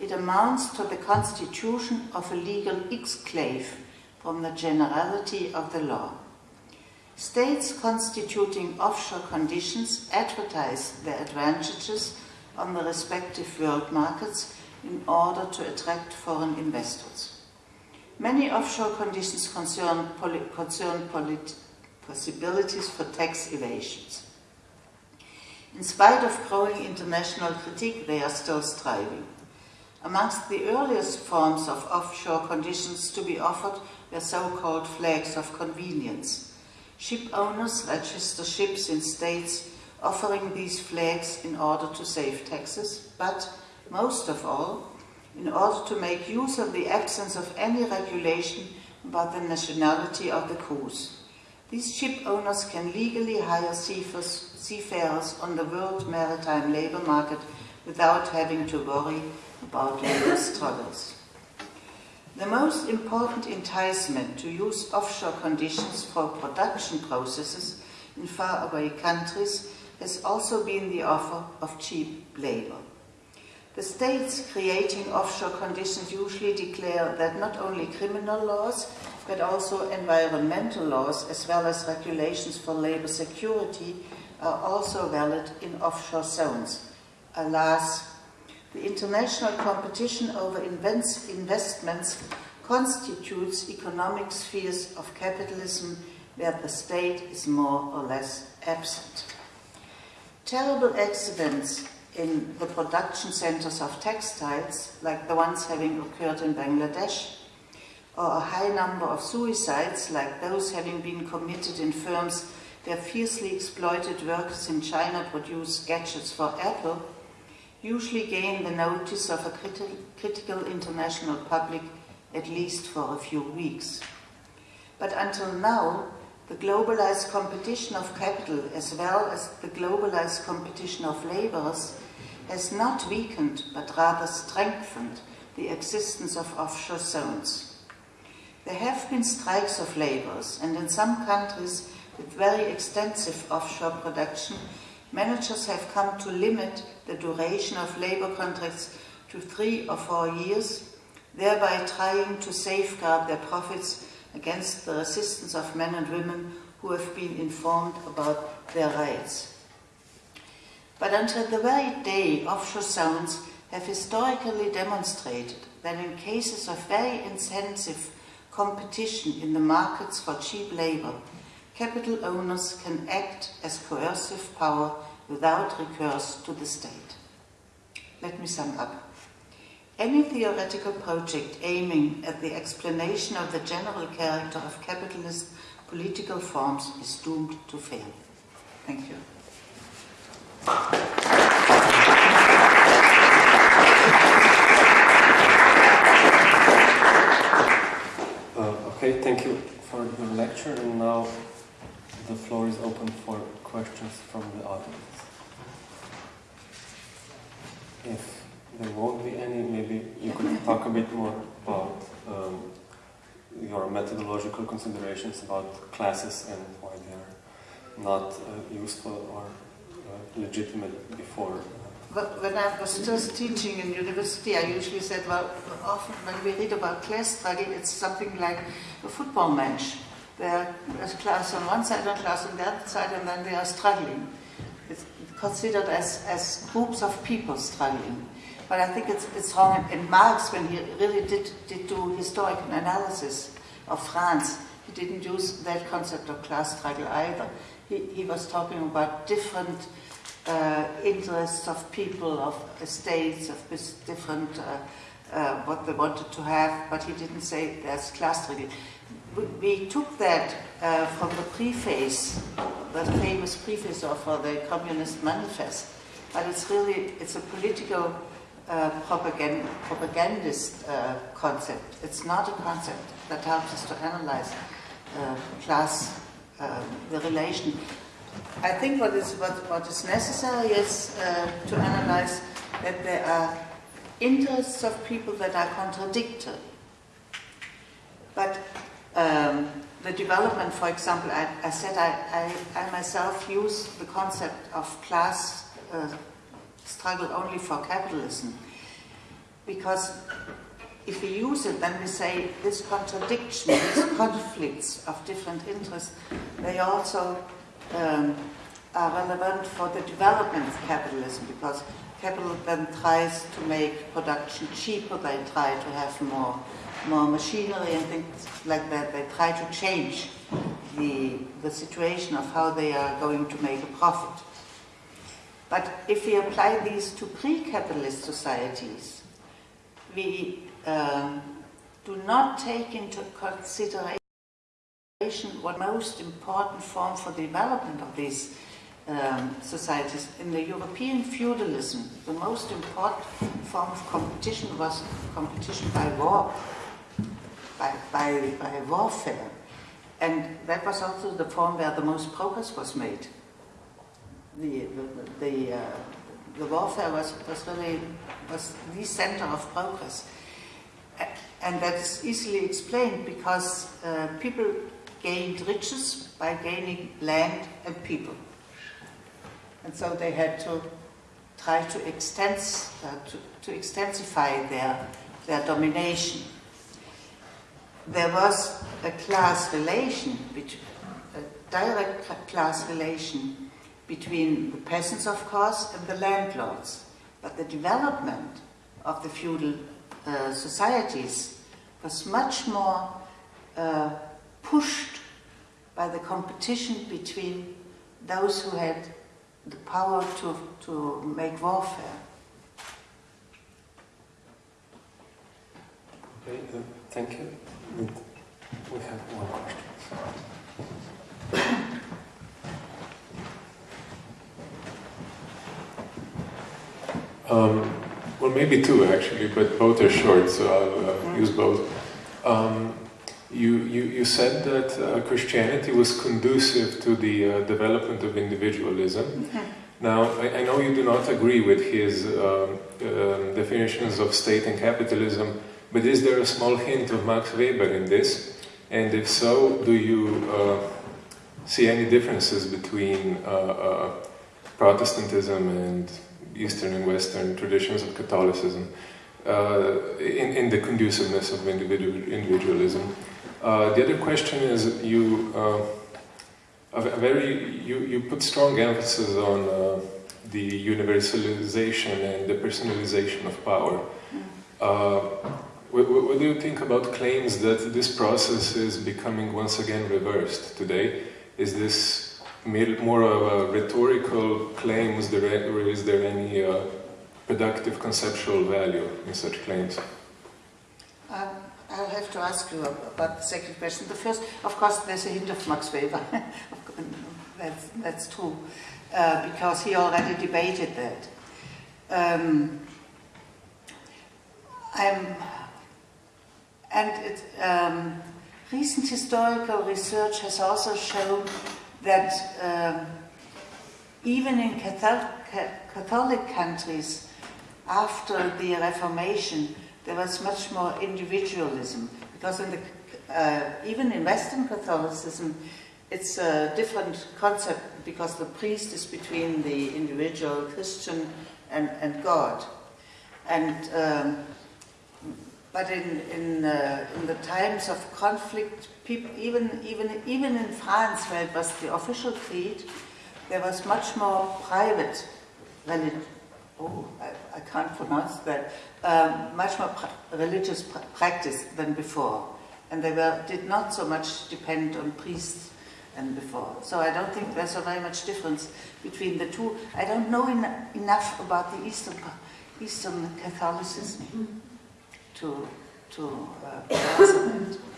It amounts to the constitution of a legal exclave from the generality of the law. States constituting offshore conditions advertise their advantages on the respective world markets in order to attract foreign investors. Many offshore conditions concern, poli concern possibilities for tax evasions. In spite of growing international critique, they are still striving. Amongst the earliest forms of offshore conditions to be offered were so-called flags of convenience. Ship owners register ships in states offering these flags in order to save taxes, but most of all, in order to make use of the absence of any regulation about the nationality of the crews. These ship owners can legally hire seafarers on the world maritime labor market without having to worry about labor struggles. The most important enticement to use offshore conditions for production processes in faraway countries has also been the offer of cheap labor. The states creating offshore conditions usually declare that not only criminal laws, but also environmental laws, as well as regulations for labor security, are also valid in offshore zones. Alas, the international competition over investments constitutes economic spheres of capitalism where the state is more or less absent. Terrible accidents in the production centers of textiles, like the ones having occurred in Bangladesh, or a high number of suicides, like those having been committed in firms where fiercely exploited workers in China produce gadgets for Apple, usually gain the notice of a criti critical international public at least for a few weeks. But until now, the globalized competition of capital as well as the globalized competition of laborers has not weakened but rather strengthened the existence of offshore zones. There have been strikes of laborers and in some countries with very extensive offshore production, managers have come to limit the duration of labor contracts to three or four years, thereby trying to safeguard their profits against the resistance of men and women who have been informed about their rights. But until the very day, offshore zones have historically demonstrated that in cases of very intensive competition in the markets for cheap labor, capital owners can act as coercive power without recourse to the state. Let me sum up. Any theoretical project aiming at the explanation of the general character of capitalist political forms is doomed to fail. Thank you. Uh, okay, thank you for your lecture and now the floor is open for questions from the audience. If there won't be any, maybe you could talk a bit more about um, your methodological considerations about classes and why they are not uh, useful or uh, legitimate before. But when I was just teaching in university, I usually said, well, often when we read about class struggle, it's something like a football match. There's class on one side and class on the other side, and then they are struggling. It's considered as, as groups of people struggling. But I think it's, it's wrong. And Marx, when he really did, did do historical analysis of France, he didn't use that concept of class struggle either. He, he was talking about different uh, interests of people, of estates, of different, uh, uh, what they wanted to have, but he didn't say there's class struggle. We, took that uh, from the preface, the famous preface of uh, the Communist Manifest, but it's really, it's a political uh, propagand propagandist uh, concept. It's not a concept that helps us to analyze uh, class, um, the relation. I think what is, what, what is necessary is to analyze that there are interests of people that are contradictory. But um, the development, for example, I, I said I, I, I, myself use the concept of class uh, struggle only for capitalism. because if we use it, then we say this contradiction, these conflicts of different interests, they also um, are relevant for the development of capitalism because capital then tries to make production cheaper, they try to have more, more machinery and things like that. They try to change the, the situation of how they are going to make a profit. But if we apply these to pre-capitalist societies, we um, do not take into consideration what most important form for the development of these um, societies. In the European feudalism, the most important form of competition was competition by war, by, by, by warfare. And that was also the form where the most progress was made. The, the, the, uh, the warfare was, was really was the center of progress. And that is easily explained because uh, people gained riches by gaining land and people. And so they had to try to, extens uh, to, to extensify their, their domination. There was a class relation, a direct class relation between the peasants, of course, and the landlords. But the development of the feudal uh, societies was much more uh, pushed by the competition between those who had the power to, to make warfare. Okay, uh, thank you. We have one question. Um, well, maybe two actually, but both are short, so I'll uh, use both. Um, you, you, you said that uh, Christianity was conducive to the uh, development of individualism. Now, I, I, know you do not agree with his um, um, definitions of state and capitalism, but is there a small hint of Max Weber in this? And if so, do you uh, see any differences between uh, uh, Protestantism and Eastern and Western traditions of Catholicism uh, in, in the conduciveness of individual, individualism. Uh, the other question is you, uh, a very, you, you put strong emphasis on the universalization and the personalization of power. What, what, do you think about claims that this process is becoming once again reversed today? Is this more of a rhetorical claim, is there, or is there any uh, productive conceptual value in such claims? Um, I'll have to ask you about the second question. The first, of course, there's a hint of Max Weber. that's, that's true, uh, because he already debated that. Um, I'm, and it, um, recent historical research has also shown that um, even in Catholic, countries, after the Reformation, there was much more individualism because in the, uh, even in Western Catholicism, it's a different concept because the priest is between the individual Christian and, and God. And um, but in, in, in the times of conflict, people, even, even, even in France, where it was the official creed, there was much more private. Oh, I, I, can't pronounce that. Um, much more religious pr practice than before. And they were, did not so much depend on priests than before. So I don't think there's a very much difference between the two. I don't know en enough about the Eastern, Eastern Catholicism to, to uh,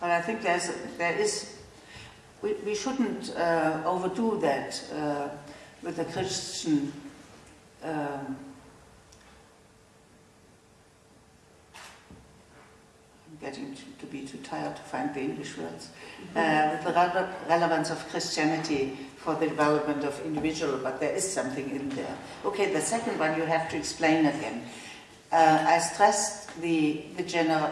But I think there's, there is, we, we shouldn't uh, overdo that uh, with the Christian um, I'm getting to, to, be too tired to find the English words, uh, with the re relevance of Christianity for the development of individual, but there is something in there. Okay, the second one you have to explain again. Uh, I stressed the, the, general,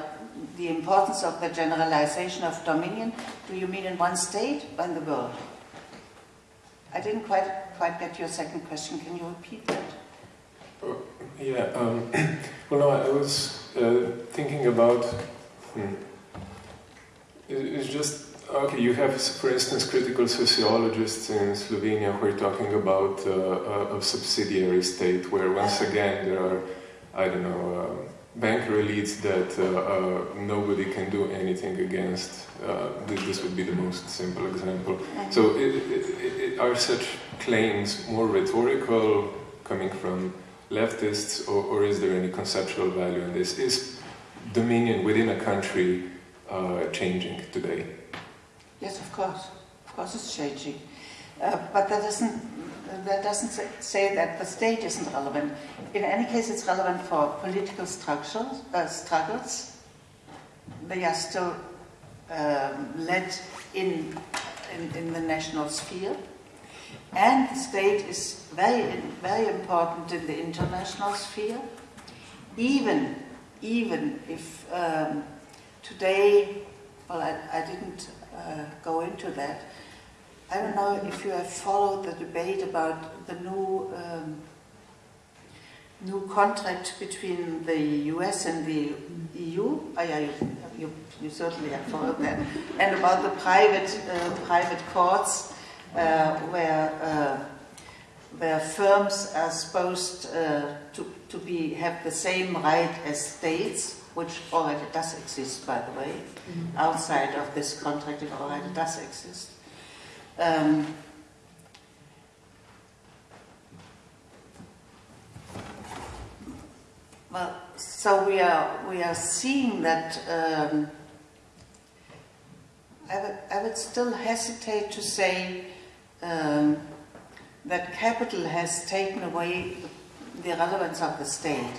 the importance of the generalization of dominion. Do you mean in one state or in the world? I didn't quite, quite get your second question. Can you repeat that? Yeah, um, well, no, I was uh, thinking about. Hmm, it's just okay. You have, for instance, critical sociologists in Slovenia who are talking about uh, a, a, subsidiary state, where once again there are, I don't know, uh, banker elites that uh, uh, nobody can do anything against. Uh, this would be the most simple example. So, it, it, it, are such claims more rhetorical, coming from leftists, or, or, is there any conceptual value in this? Is dominion within a country uh, changing today? Yes, of course. Of course, it's changing. Uh, but that doesn't that doesn't say that the state isn't relevant. In any case, it's relevant for political structures, uh, struggles. They are still um, led in, in, in the national sphere. And the state is very, very important in the international sphere, even, even if um, today, well, I, I didn't uh, go into that, I don't know if you have followed the debate about the new um, new contract between the US and the EU. Oh, yeah, you, you, you, certainly have followed that. And about the private uh, private courts, uh, where uh, where firms are supposed uh, to to be have the same right as states, which already does exist, by the way. Mm -hmm. Outside of this contract, it already does exist. Um, well, so we are we are seeing that. Um, I would, I would still hesitate to say um, that capital has taken away the relevance of the state.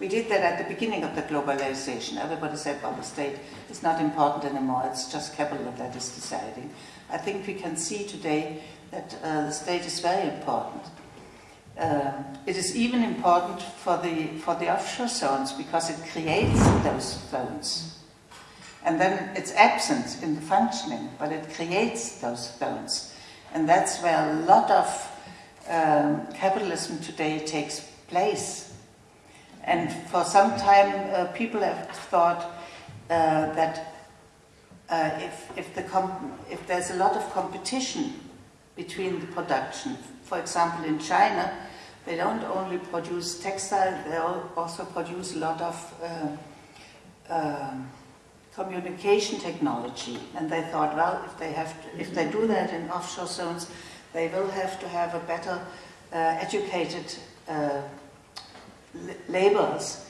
We did that at the beginning of the globalization. Everybody said, well, the state is not important anymore, it's just capital that is deciding. I think we can see today that uh, the state is very important. Um, it is even important for the, for the offshore zones because it creates those zones. And then it's absent in the functioning, but it creates those zones. And that's where a lot of um, capitalism today takes place. And for some time, uh, people have thought uh, that uh, if, if, the if there's a lot of competition between the production, for example in China, they don't only produce textile, they also produce a lot of uh, uh, communication technology. And they thought, well, if they, have to, if they do that in offshore zones, they will have to have a better uh, educated uh, laborers.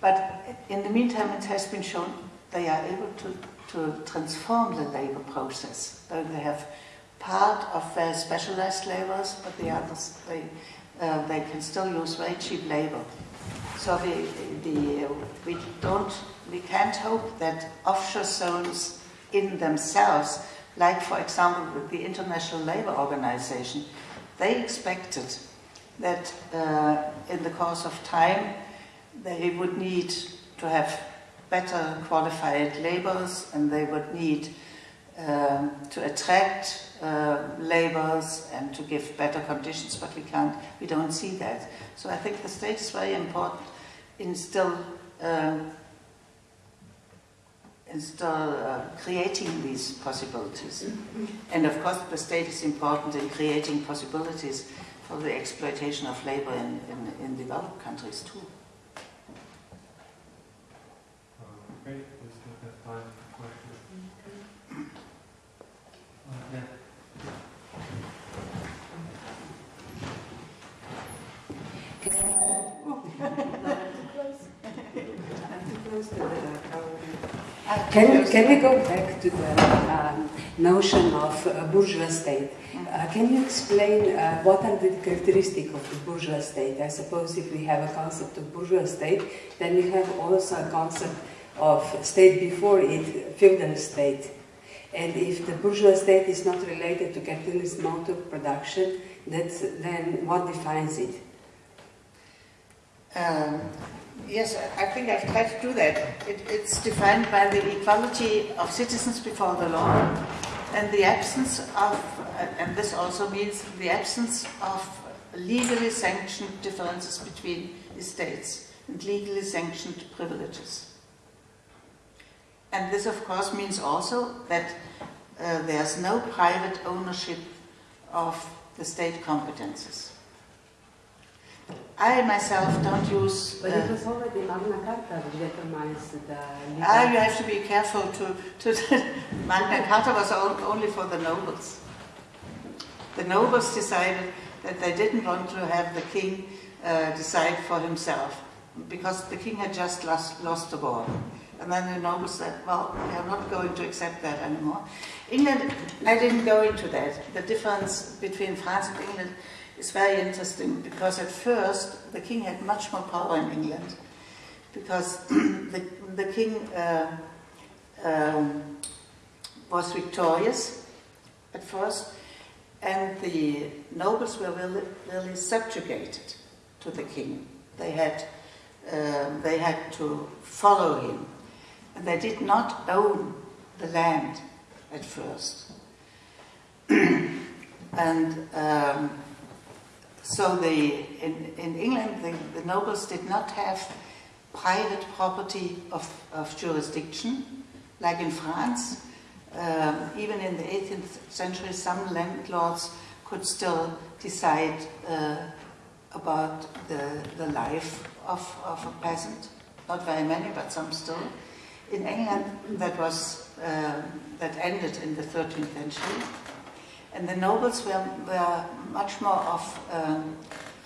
But in the meantime, it has been shown they are able to to transform the labor process. Though they have part of their specialized laborers, but the others, they, uh, they can still use very cheap labor. So the, the, we don't, we can't hope that offshore zones in themselves, like for example with the International Labour Organization, they expected that uh, in the course of time they would need to have better qualified laborers and they would need um, to attract uh, laborers and to give better conditions, but we can't, we don't see that. So I think the state is very important in still, um, in still uh, creating these possibilities. And of course the state is important in creating possibilities for the exploitation of labor in, in, in developed countries too. We still have time for questions. Uh, yeah. Can, can we go back to the um, notion of uh, bourgeois state? Uh, can you explain uh, what are the characteristics of the bourgeois state? I suppose if we have a concept of bourgeois state, then we have also a concept of state before it, feudal state. And if the bourgeois state is not related to capitalist mode of production, that's, then what defines it? Um, yes, I think I've tried to do that. It, it's defined by the equality of citizens before the law and the absence of, and this also means the absence of legally sanctioned differences between estates and legally sanctioned privileges. And this, of course, means also that uh, there's no private ownership of the state competences. I myself don't use. But it was already Magna Carta which determines the. Ah, you have to be careful to. to Magna Carta was only for the nobles. The nobles decided that they didn't want to have the king uh, decide for himself because the king had just lost, lost the war. And then the nobles said, well, we are not going to accept that anymore. England, I didn't go into that. The difference between France and England is very interesting because at first the king had much more power in England because the, the king uh, um, was victorious at first and the nobles were really, really subjugated to the king. They had, um, they had to follow him. And they did not own the land at first. and um, so the, in, in England, the, the, nobles did not have private property of, of jurisdiction, like in France. Um, even in the 18th century, some landlords could still decide uh, about the, the life of, of a peasant. Not very many, but some still. In England, that was uh, that ended in the 13th century, and the nobles were, were much more of um,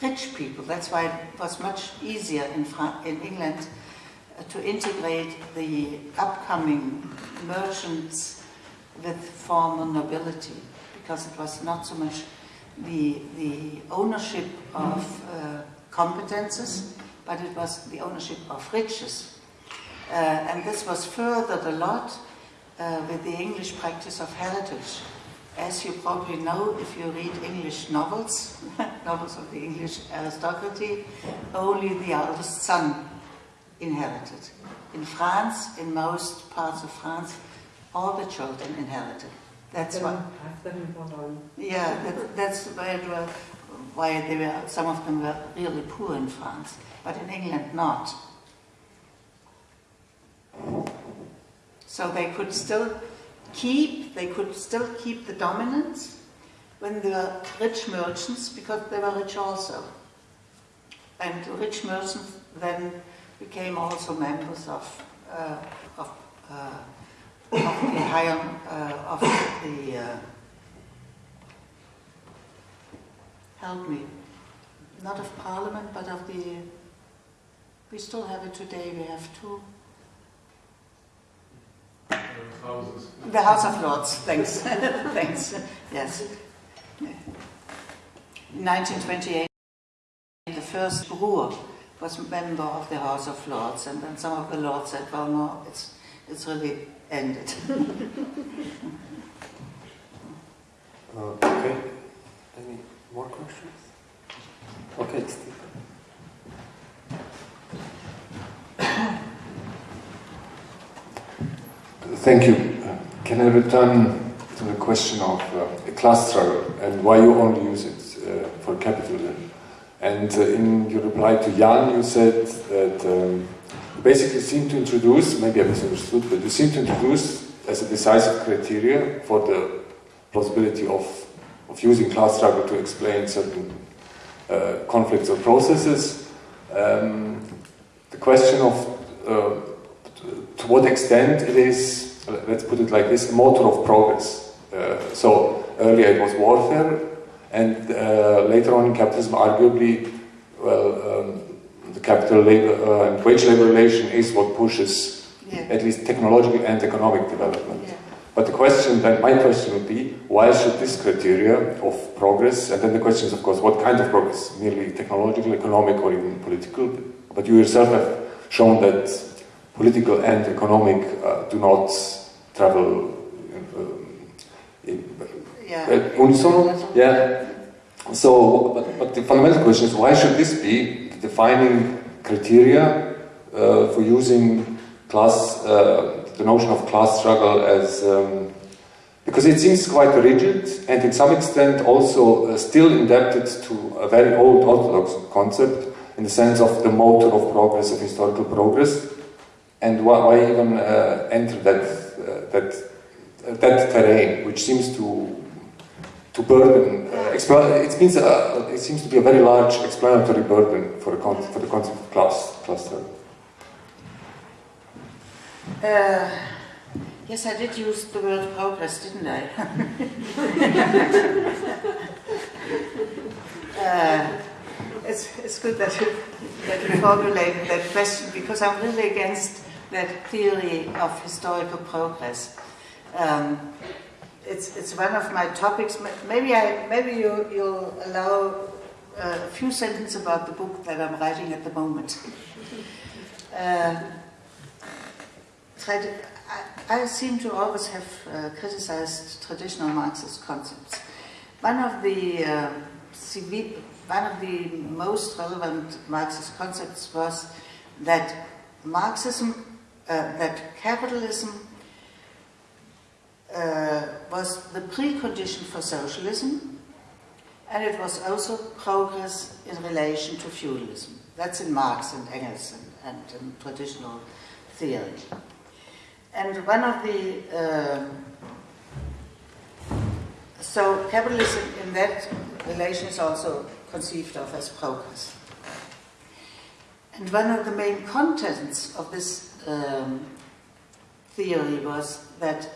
rich people. That's why it was much easier in, in England uh, to integrate the upcoming merchants with former nobility, because it was not so much the, the ownership of uh, competences, but it was the ownership of riches. Uh, and this was furthered a lot uh, with the English practice of heritage. As you probably know, if you read English novels, novels of the English aristocracy, only the eldest son inherited. In France, in most parts of France, all the children inherited. That's why. Yeah, that, that's why, it were, why they were. Some of them were really poor in France, but in England not. So they could still keep. They could still keep the dominance when they were rich merchants, because they were rich also. And rich merchants then became also members of uh, of. Uh, of the higher, uh, of the, uh, help me, not of parliament, but of the, we still have it today, we have two. Houses. The House of Lords, thanks, thanks, yes. 1928, the first Ruhr was member of the House of Lords, and then some of the lords said, well, no, it's, it's really ended. uh, okay. Any more questions? Okay, Steve. Thank you. Can I return to the question of uh, class and why you only use it uh, for capitalism? And uh, in your reply to Jan, you said that um, basically seem to introduce, maybe I misunderstood, but you seem to introduce as a decisive criteria for the possibility of, of using class struggle to explain certain uh, conflicts or processes. Um, the question of uh, to what extent it is, let's put it like this, motor of progress. Uh, so earlier it was warfare, and uh, later on in capitalism, arguably, well, um, the capital labor uh, and wage labor relation is what pushes yeah. at least technological and economic development. Yeah. But the question, then my question would be, why should this criteria of progress, and then the question is of course, what kind of progress, merely technological, economic, or even political? But you yourself have shown that political and economic uh, do not travel um, in, yeah. unisono. Yeah. So, but, but the fundamental question is, why should this be the defining criteria uh, for using class, uh, the notion of class struggle as, um, because it seems quite rigid and in some extent also uh, still indebted to a very old orthodox concept in the sense of the motor of progress, of historical progress. And why, even uh, enter that, uh, that, that terrain, which seems to, to burden, uh, it, means, uh, it seems to be a very large explanatory burden for, the for the concept of class, cluster. Yes, I did use the word progress, didn't I? uh, it's, it's good that you, that you formulated that question because I'm really against that theory of historical progress. Um, it's, it's one of my topics. Maybe, I, maybe you, you'll allow a few sentences about the book that I'm writing at the moment. Uh, I, I, seem to always have uh, criticized traditional Marxist concepts. One of the uh, one of the most relevant Marxist concepts was that Marxism, uh, that capitalism uh, was the precondition for socialism, and it was also progress in relation to feudalism. That's in Marx and Engels and, and traditional theory. And one of the, uh, so capitalism in that relation is also conceived of as progress. And one of the main contents of this um, theory was that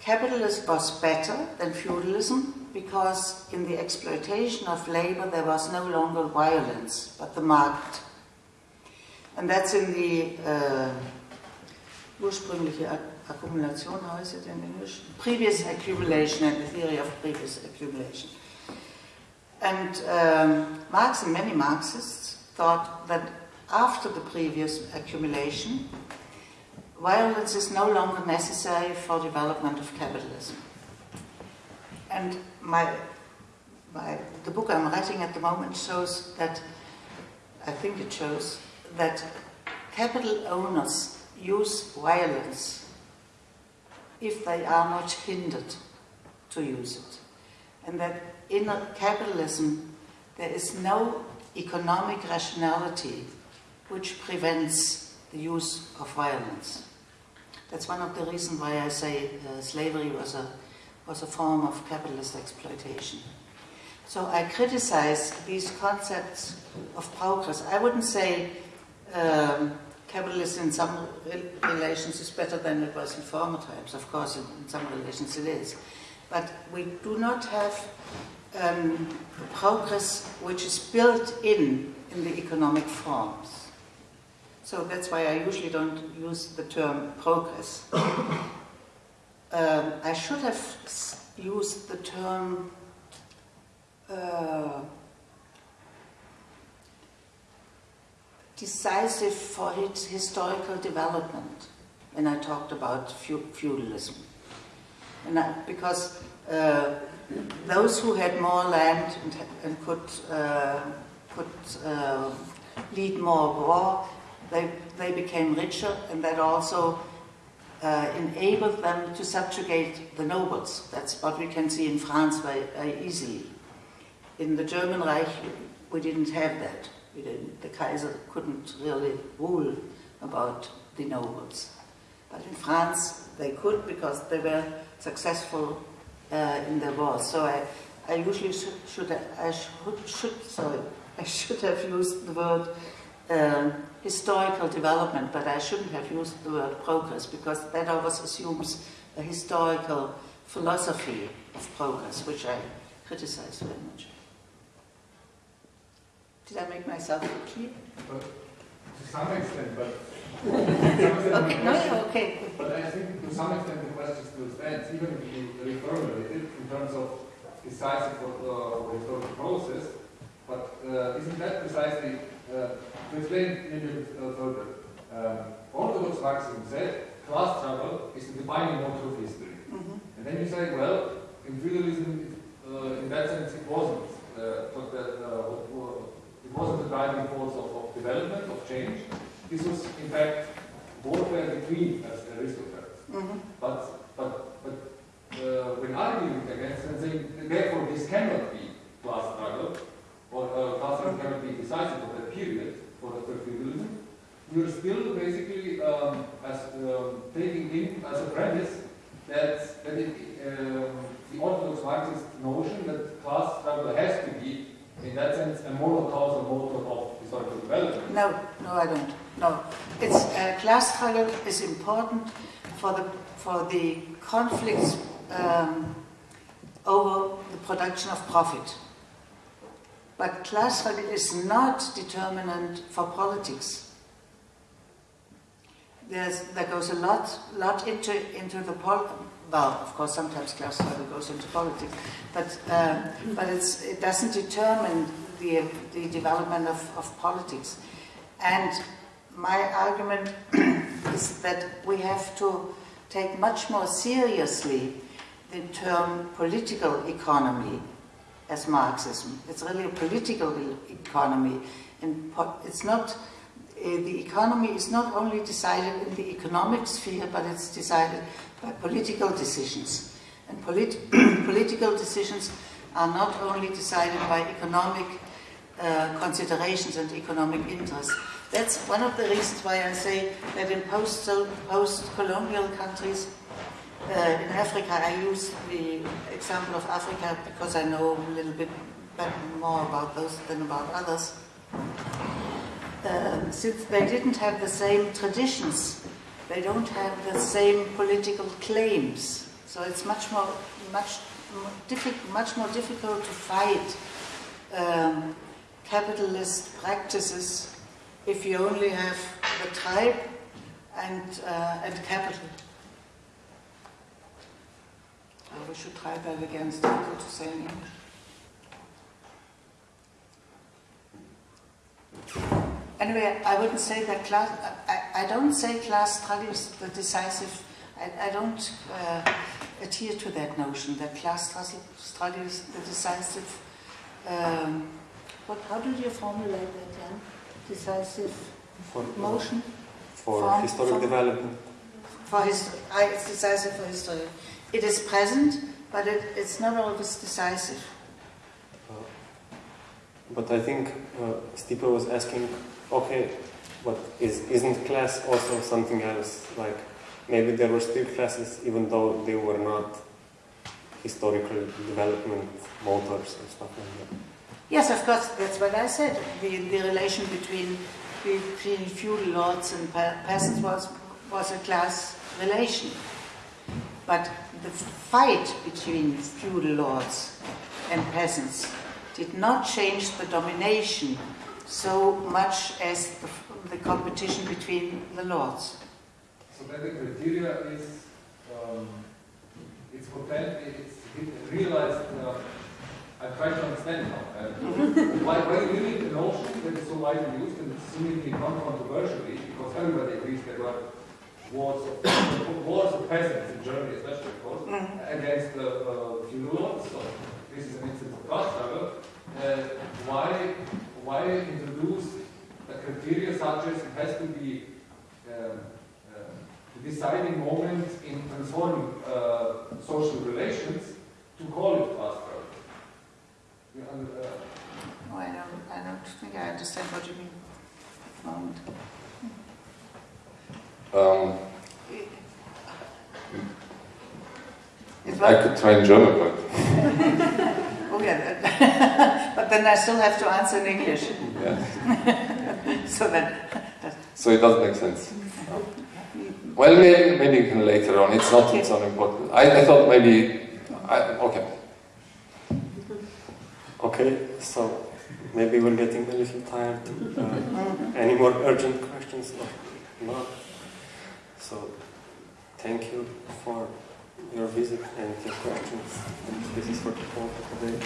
capitalism was better than feudalism because in the exploitation of labor there was no longer violence but the market. And that's in the uh, ursprüngliche Akkumulation, how is it in English? Previous accumulation and the theory of previous accumulation. And um, Marx and many Marxists thought that after the previous accumulation, violence is no longer necessary for development of capitalism. And my, my, the book I'm writing at the moment shows that, I think it shows, that capital owners use violence if they are not hindered to use it. And that in capitalism there is no economic rationality which prevents the use of violence. That's one of the reasons why I say uh, slavery was a, was a form of capitalist exploitation. So I criticize these concepts of progress. I wouldn't say um, capitalism in some relations is better than it was in former times. Of course, in, in some relations it is. But we do not have um, progress which is built in in the economic forms. So that's why I usually don't use the term progress. um, I should have used the term uh, decisive for its historical development when I talked about feudalism. And I, because uh, those who had more land and, and could, uh, could uh, lead more war, they, they became richer and that also uh, enabled them to subjugate the nobles. That's what we can see in France very, very easily. In the German Reich, we didn't have that the Kaiser couldn't really rule about the nobles. But in France, they could because they were successful uh, in the war. So I, I usually should, should I should, should, sorry, I should have used the word um, historical development, but I shouldn't have used the word progress because that always assumes a historical philosophy of progress, which I criticize very much. Did I make myself clear? But to some extent, but okay, no, okay. But I think to some extent the question still stands, even if you reformulate it in terms of decisive for uh, historical process. But uh, isn't that precisely uh, to explain maybe a bit further? Um, Orthodox Marxism said class struggle is the defining motor of history. Mm -hmm. And then you say, well, in feudalism, uh, in that sense, it wasn't. Uh, that, it wasn't the driving force of, of development, of change. This was, in fact, warfare between aristocrats. Mm -hmm. But, but, but uh, this cannot be class struggle, or uh, class struggle cannot be decisive of that period for the for feudalism, you're still basically um, as um, taking in as a premise that, that it, um, the orthodox Marxist notion that class struggle has to be, in that sense, a moral causal motor of historical development. No, no, I don't. No, it's uh, class struggle is important for the for the conflicts um, over the production of profit. But class struggle is not determinant for politics. There's, there goes a lot, lot into into the pol. Well, of course, sometimes class struggle goes into politics, but um, but it's, it doesn't determine the the development of, of politics. And my argument is that we have to take much more seriously the term political economy as Marxism. It's really a political economy, and it's not. Uh, the economy is not only decided in the economic sphere, but it's decided by political decisions. And polit political decisions are not only decided by economic uh, considerations and economic interests. That's one of the reasons why I say that in post post-colonial countries, uh, in Africa, I use the example of Africa because I know a little bit more about those than about others. Um, since they didn't have the same traditions, they don't have the same political claims. So it's much more, much, difficult, much more difficult to fight um, capitalist practices if you only have the tribe and, uh, and capital. Oh, we should try that again, it's difficult to say in English. Anyway, I wouldn't say that class, I, I don't say class struggle is the decisive, I, I don't uh, adhere to that notion, that class struggle is the decisive, um, what, how do you formulate that, Jan? Decisive for, motion? For Form- historic development. For history, it's decisive for history. It is present, but it, it's not always decisive. Uh, but I think uh, Stipe was asking, okay, but is, isn't class also something else? Like maybe there were still classes even though they were not historical development motors and stuff like that. Yes, of course, that's what I said. The, the relation between, between feudal lords and peasants was, was a class relation. But the fight between feudal lords and peasants did not change the domination so much as the, the competition between the lords. So then the criteria is, um, it's potent, it's realized, uh, I try to understand now. Uh, why, why limit the notion that is so widely used and seemingly non-controversially, because everybody agrees there were wars of, wars of peasants in Germany especially, of course, against the uh, feudal lords. So this is an instance of class struggle. Uh, why, why introduce a criteria such as it has to be um, uh, the deciding moment in transforming uh, social relations to call it class struggle? Uh, Oh, I don't, I don't think I understand what you mean. Moment. Um, I could try in German, but oh yeah, but then I still have to answer in English. yeah. So that, So it doesn't make sense. Well, maybe, maybe you can later on. It's not so important. I, I thought maybe. I, okay. Okay, so maybe we're getting a little tired. Uh, any more urgent questions? No. no. So thank you for your visit and your questions. This is for the today.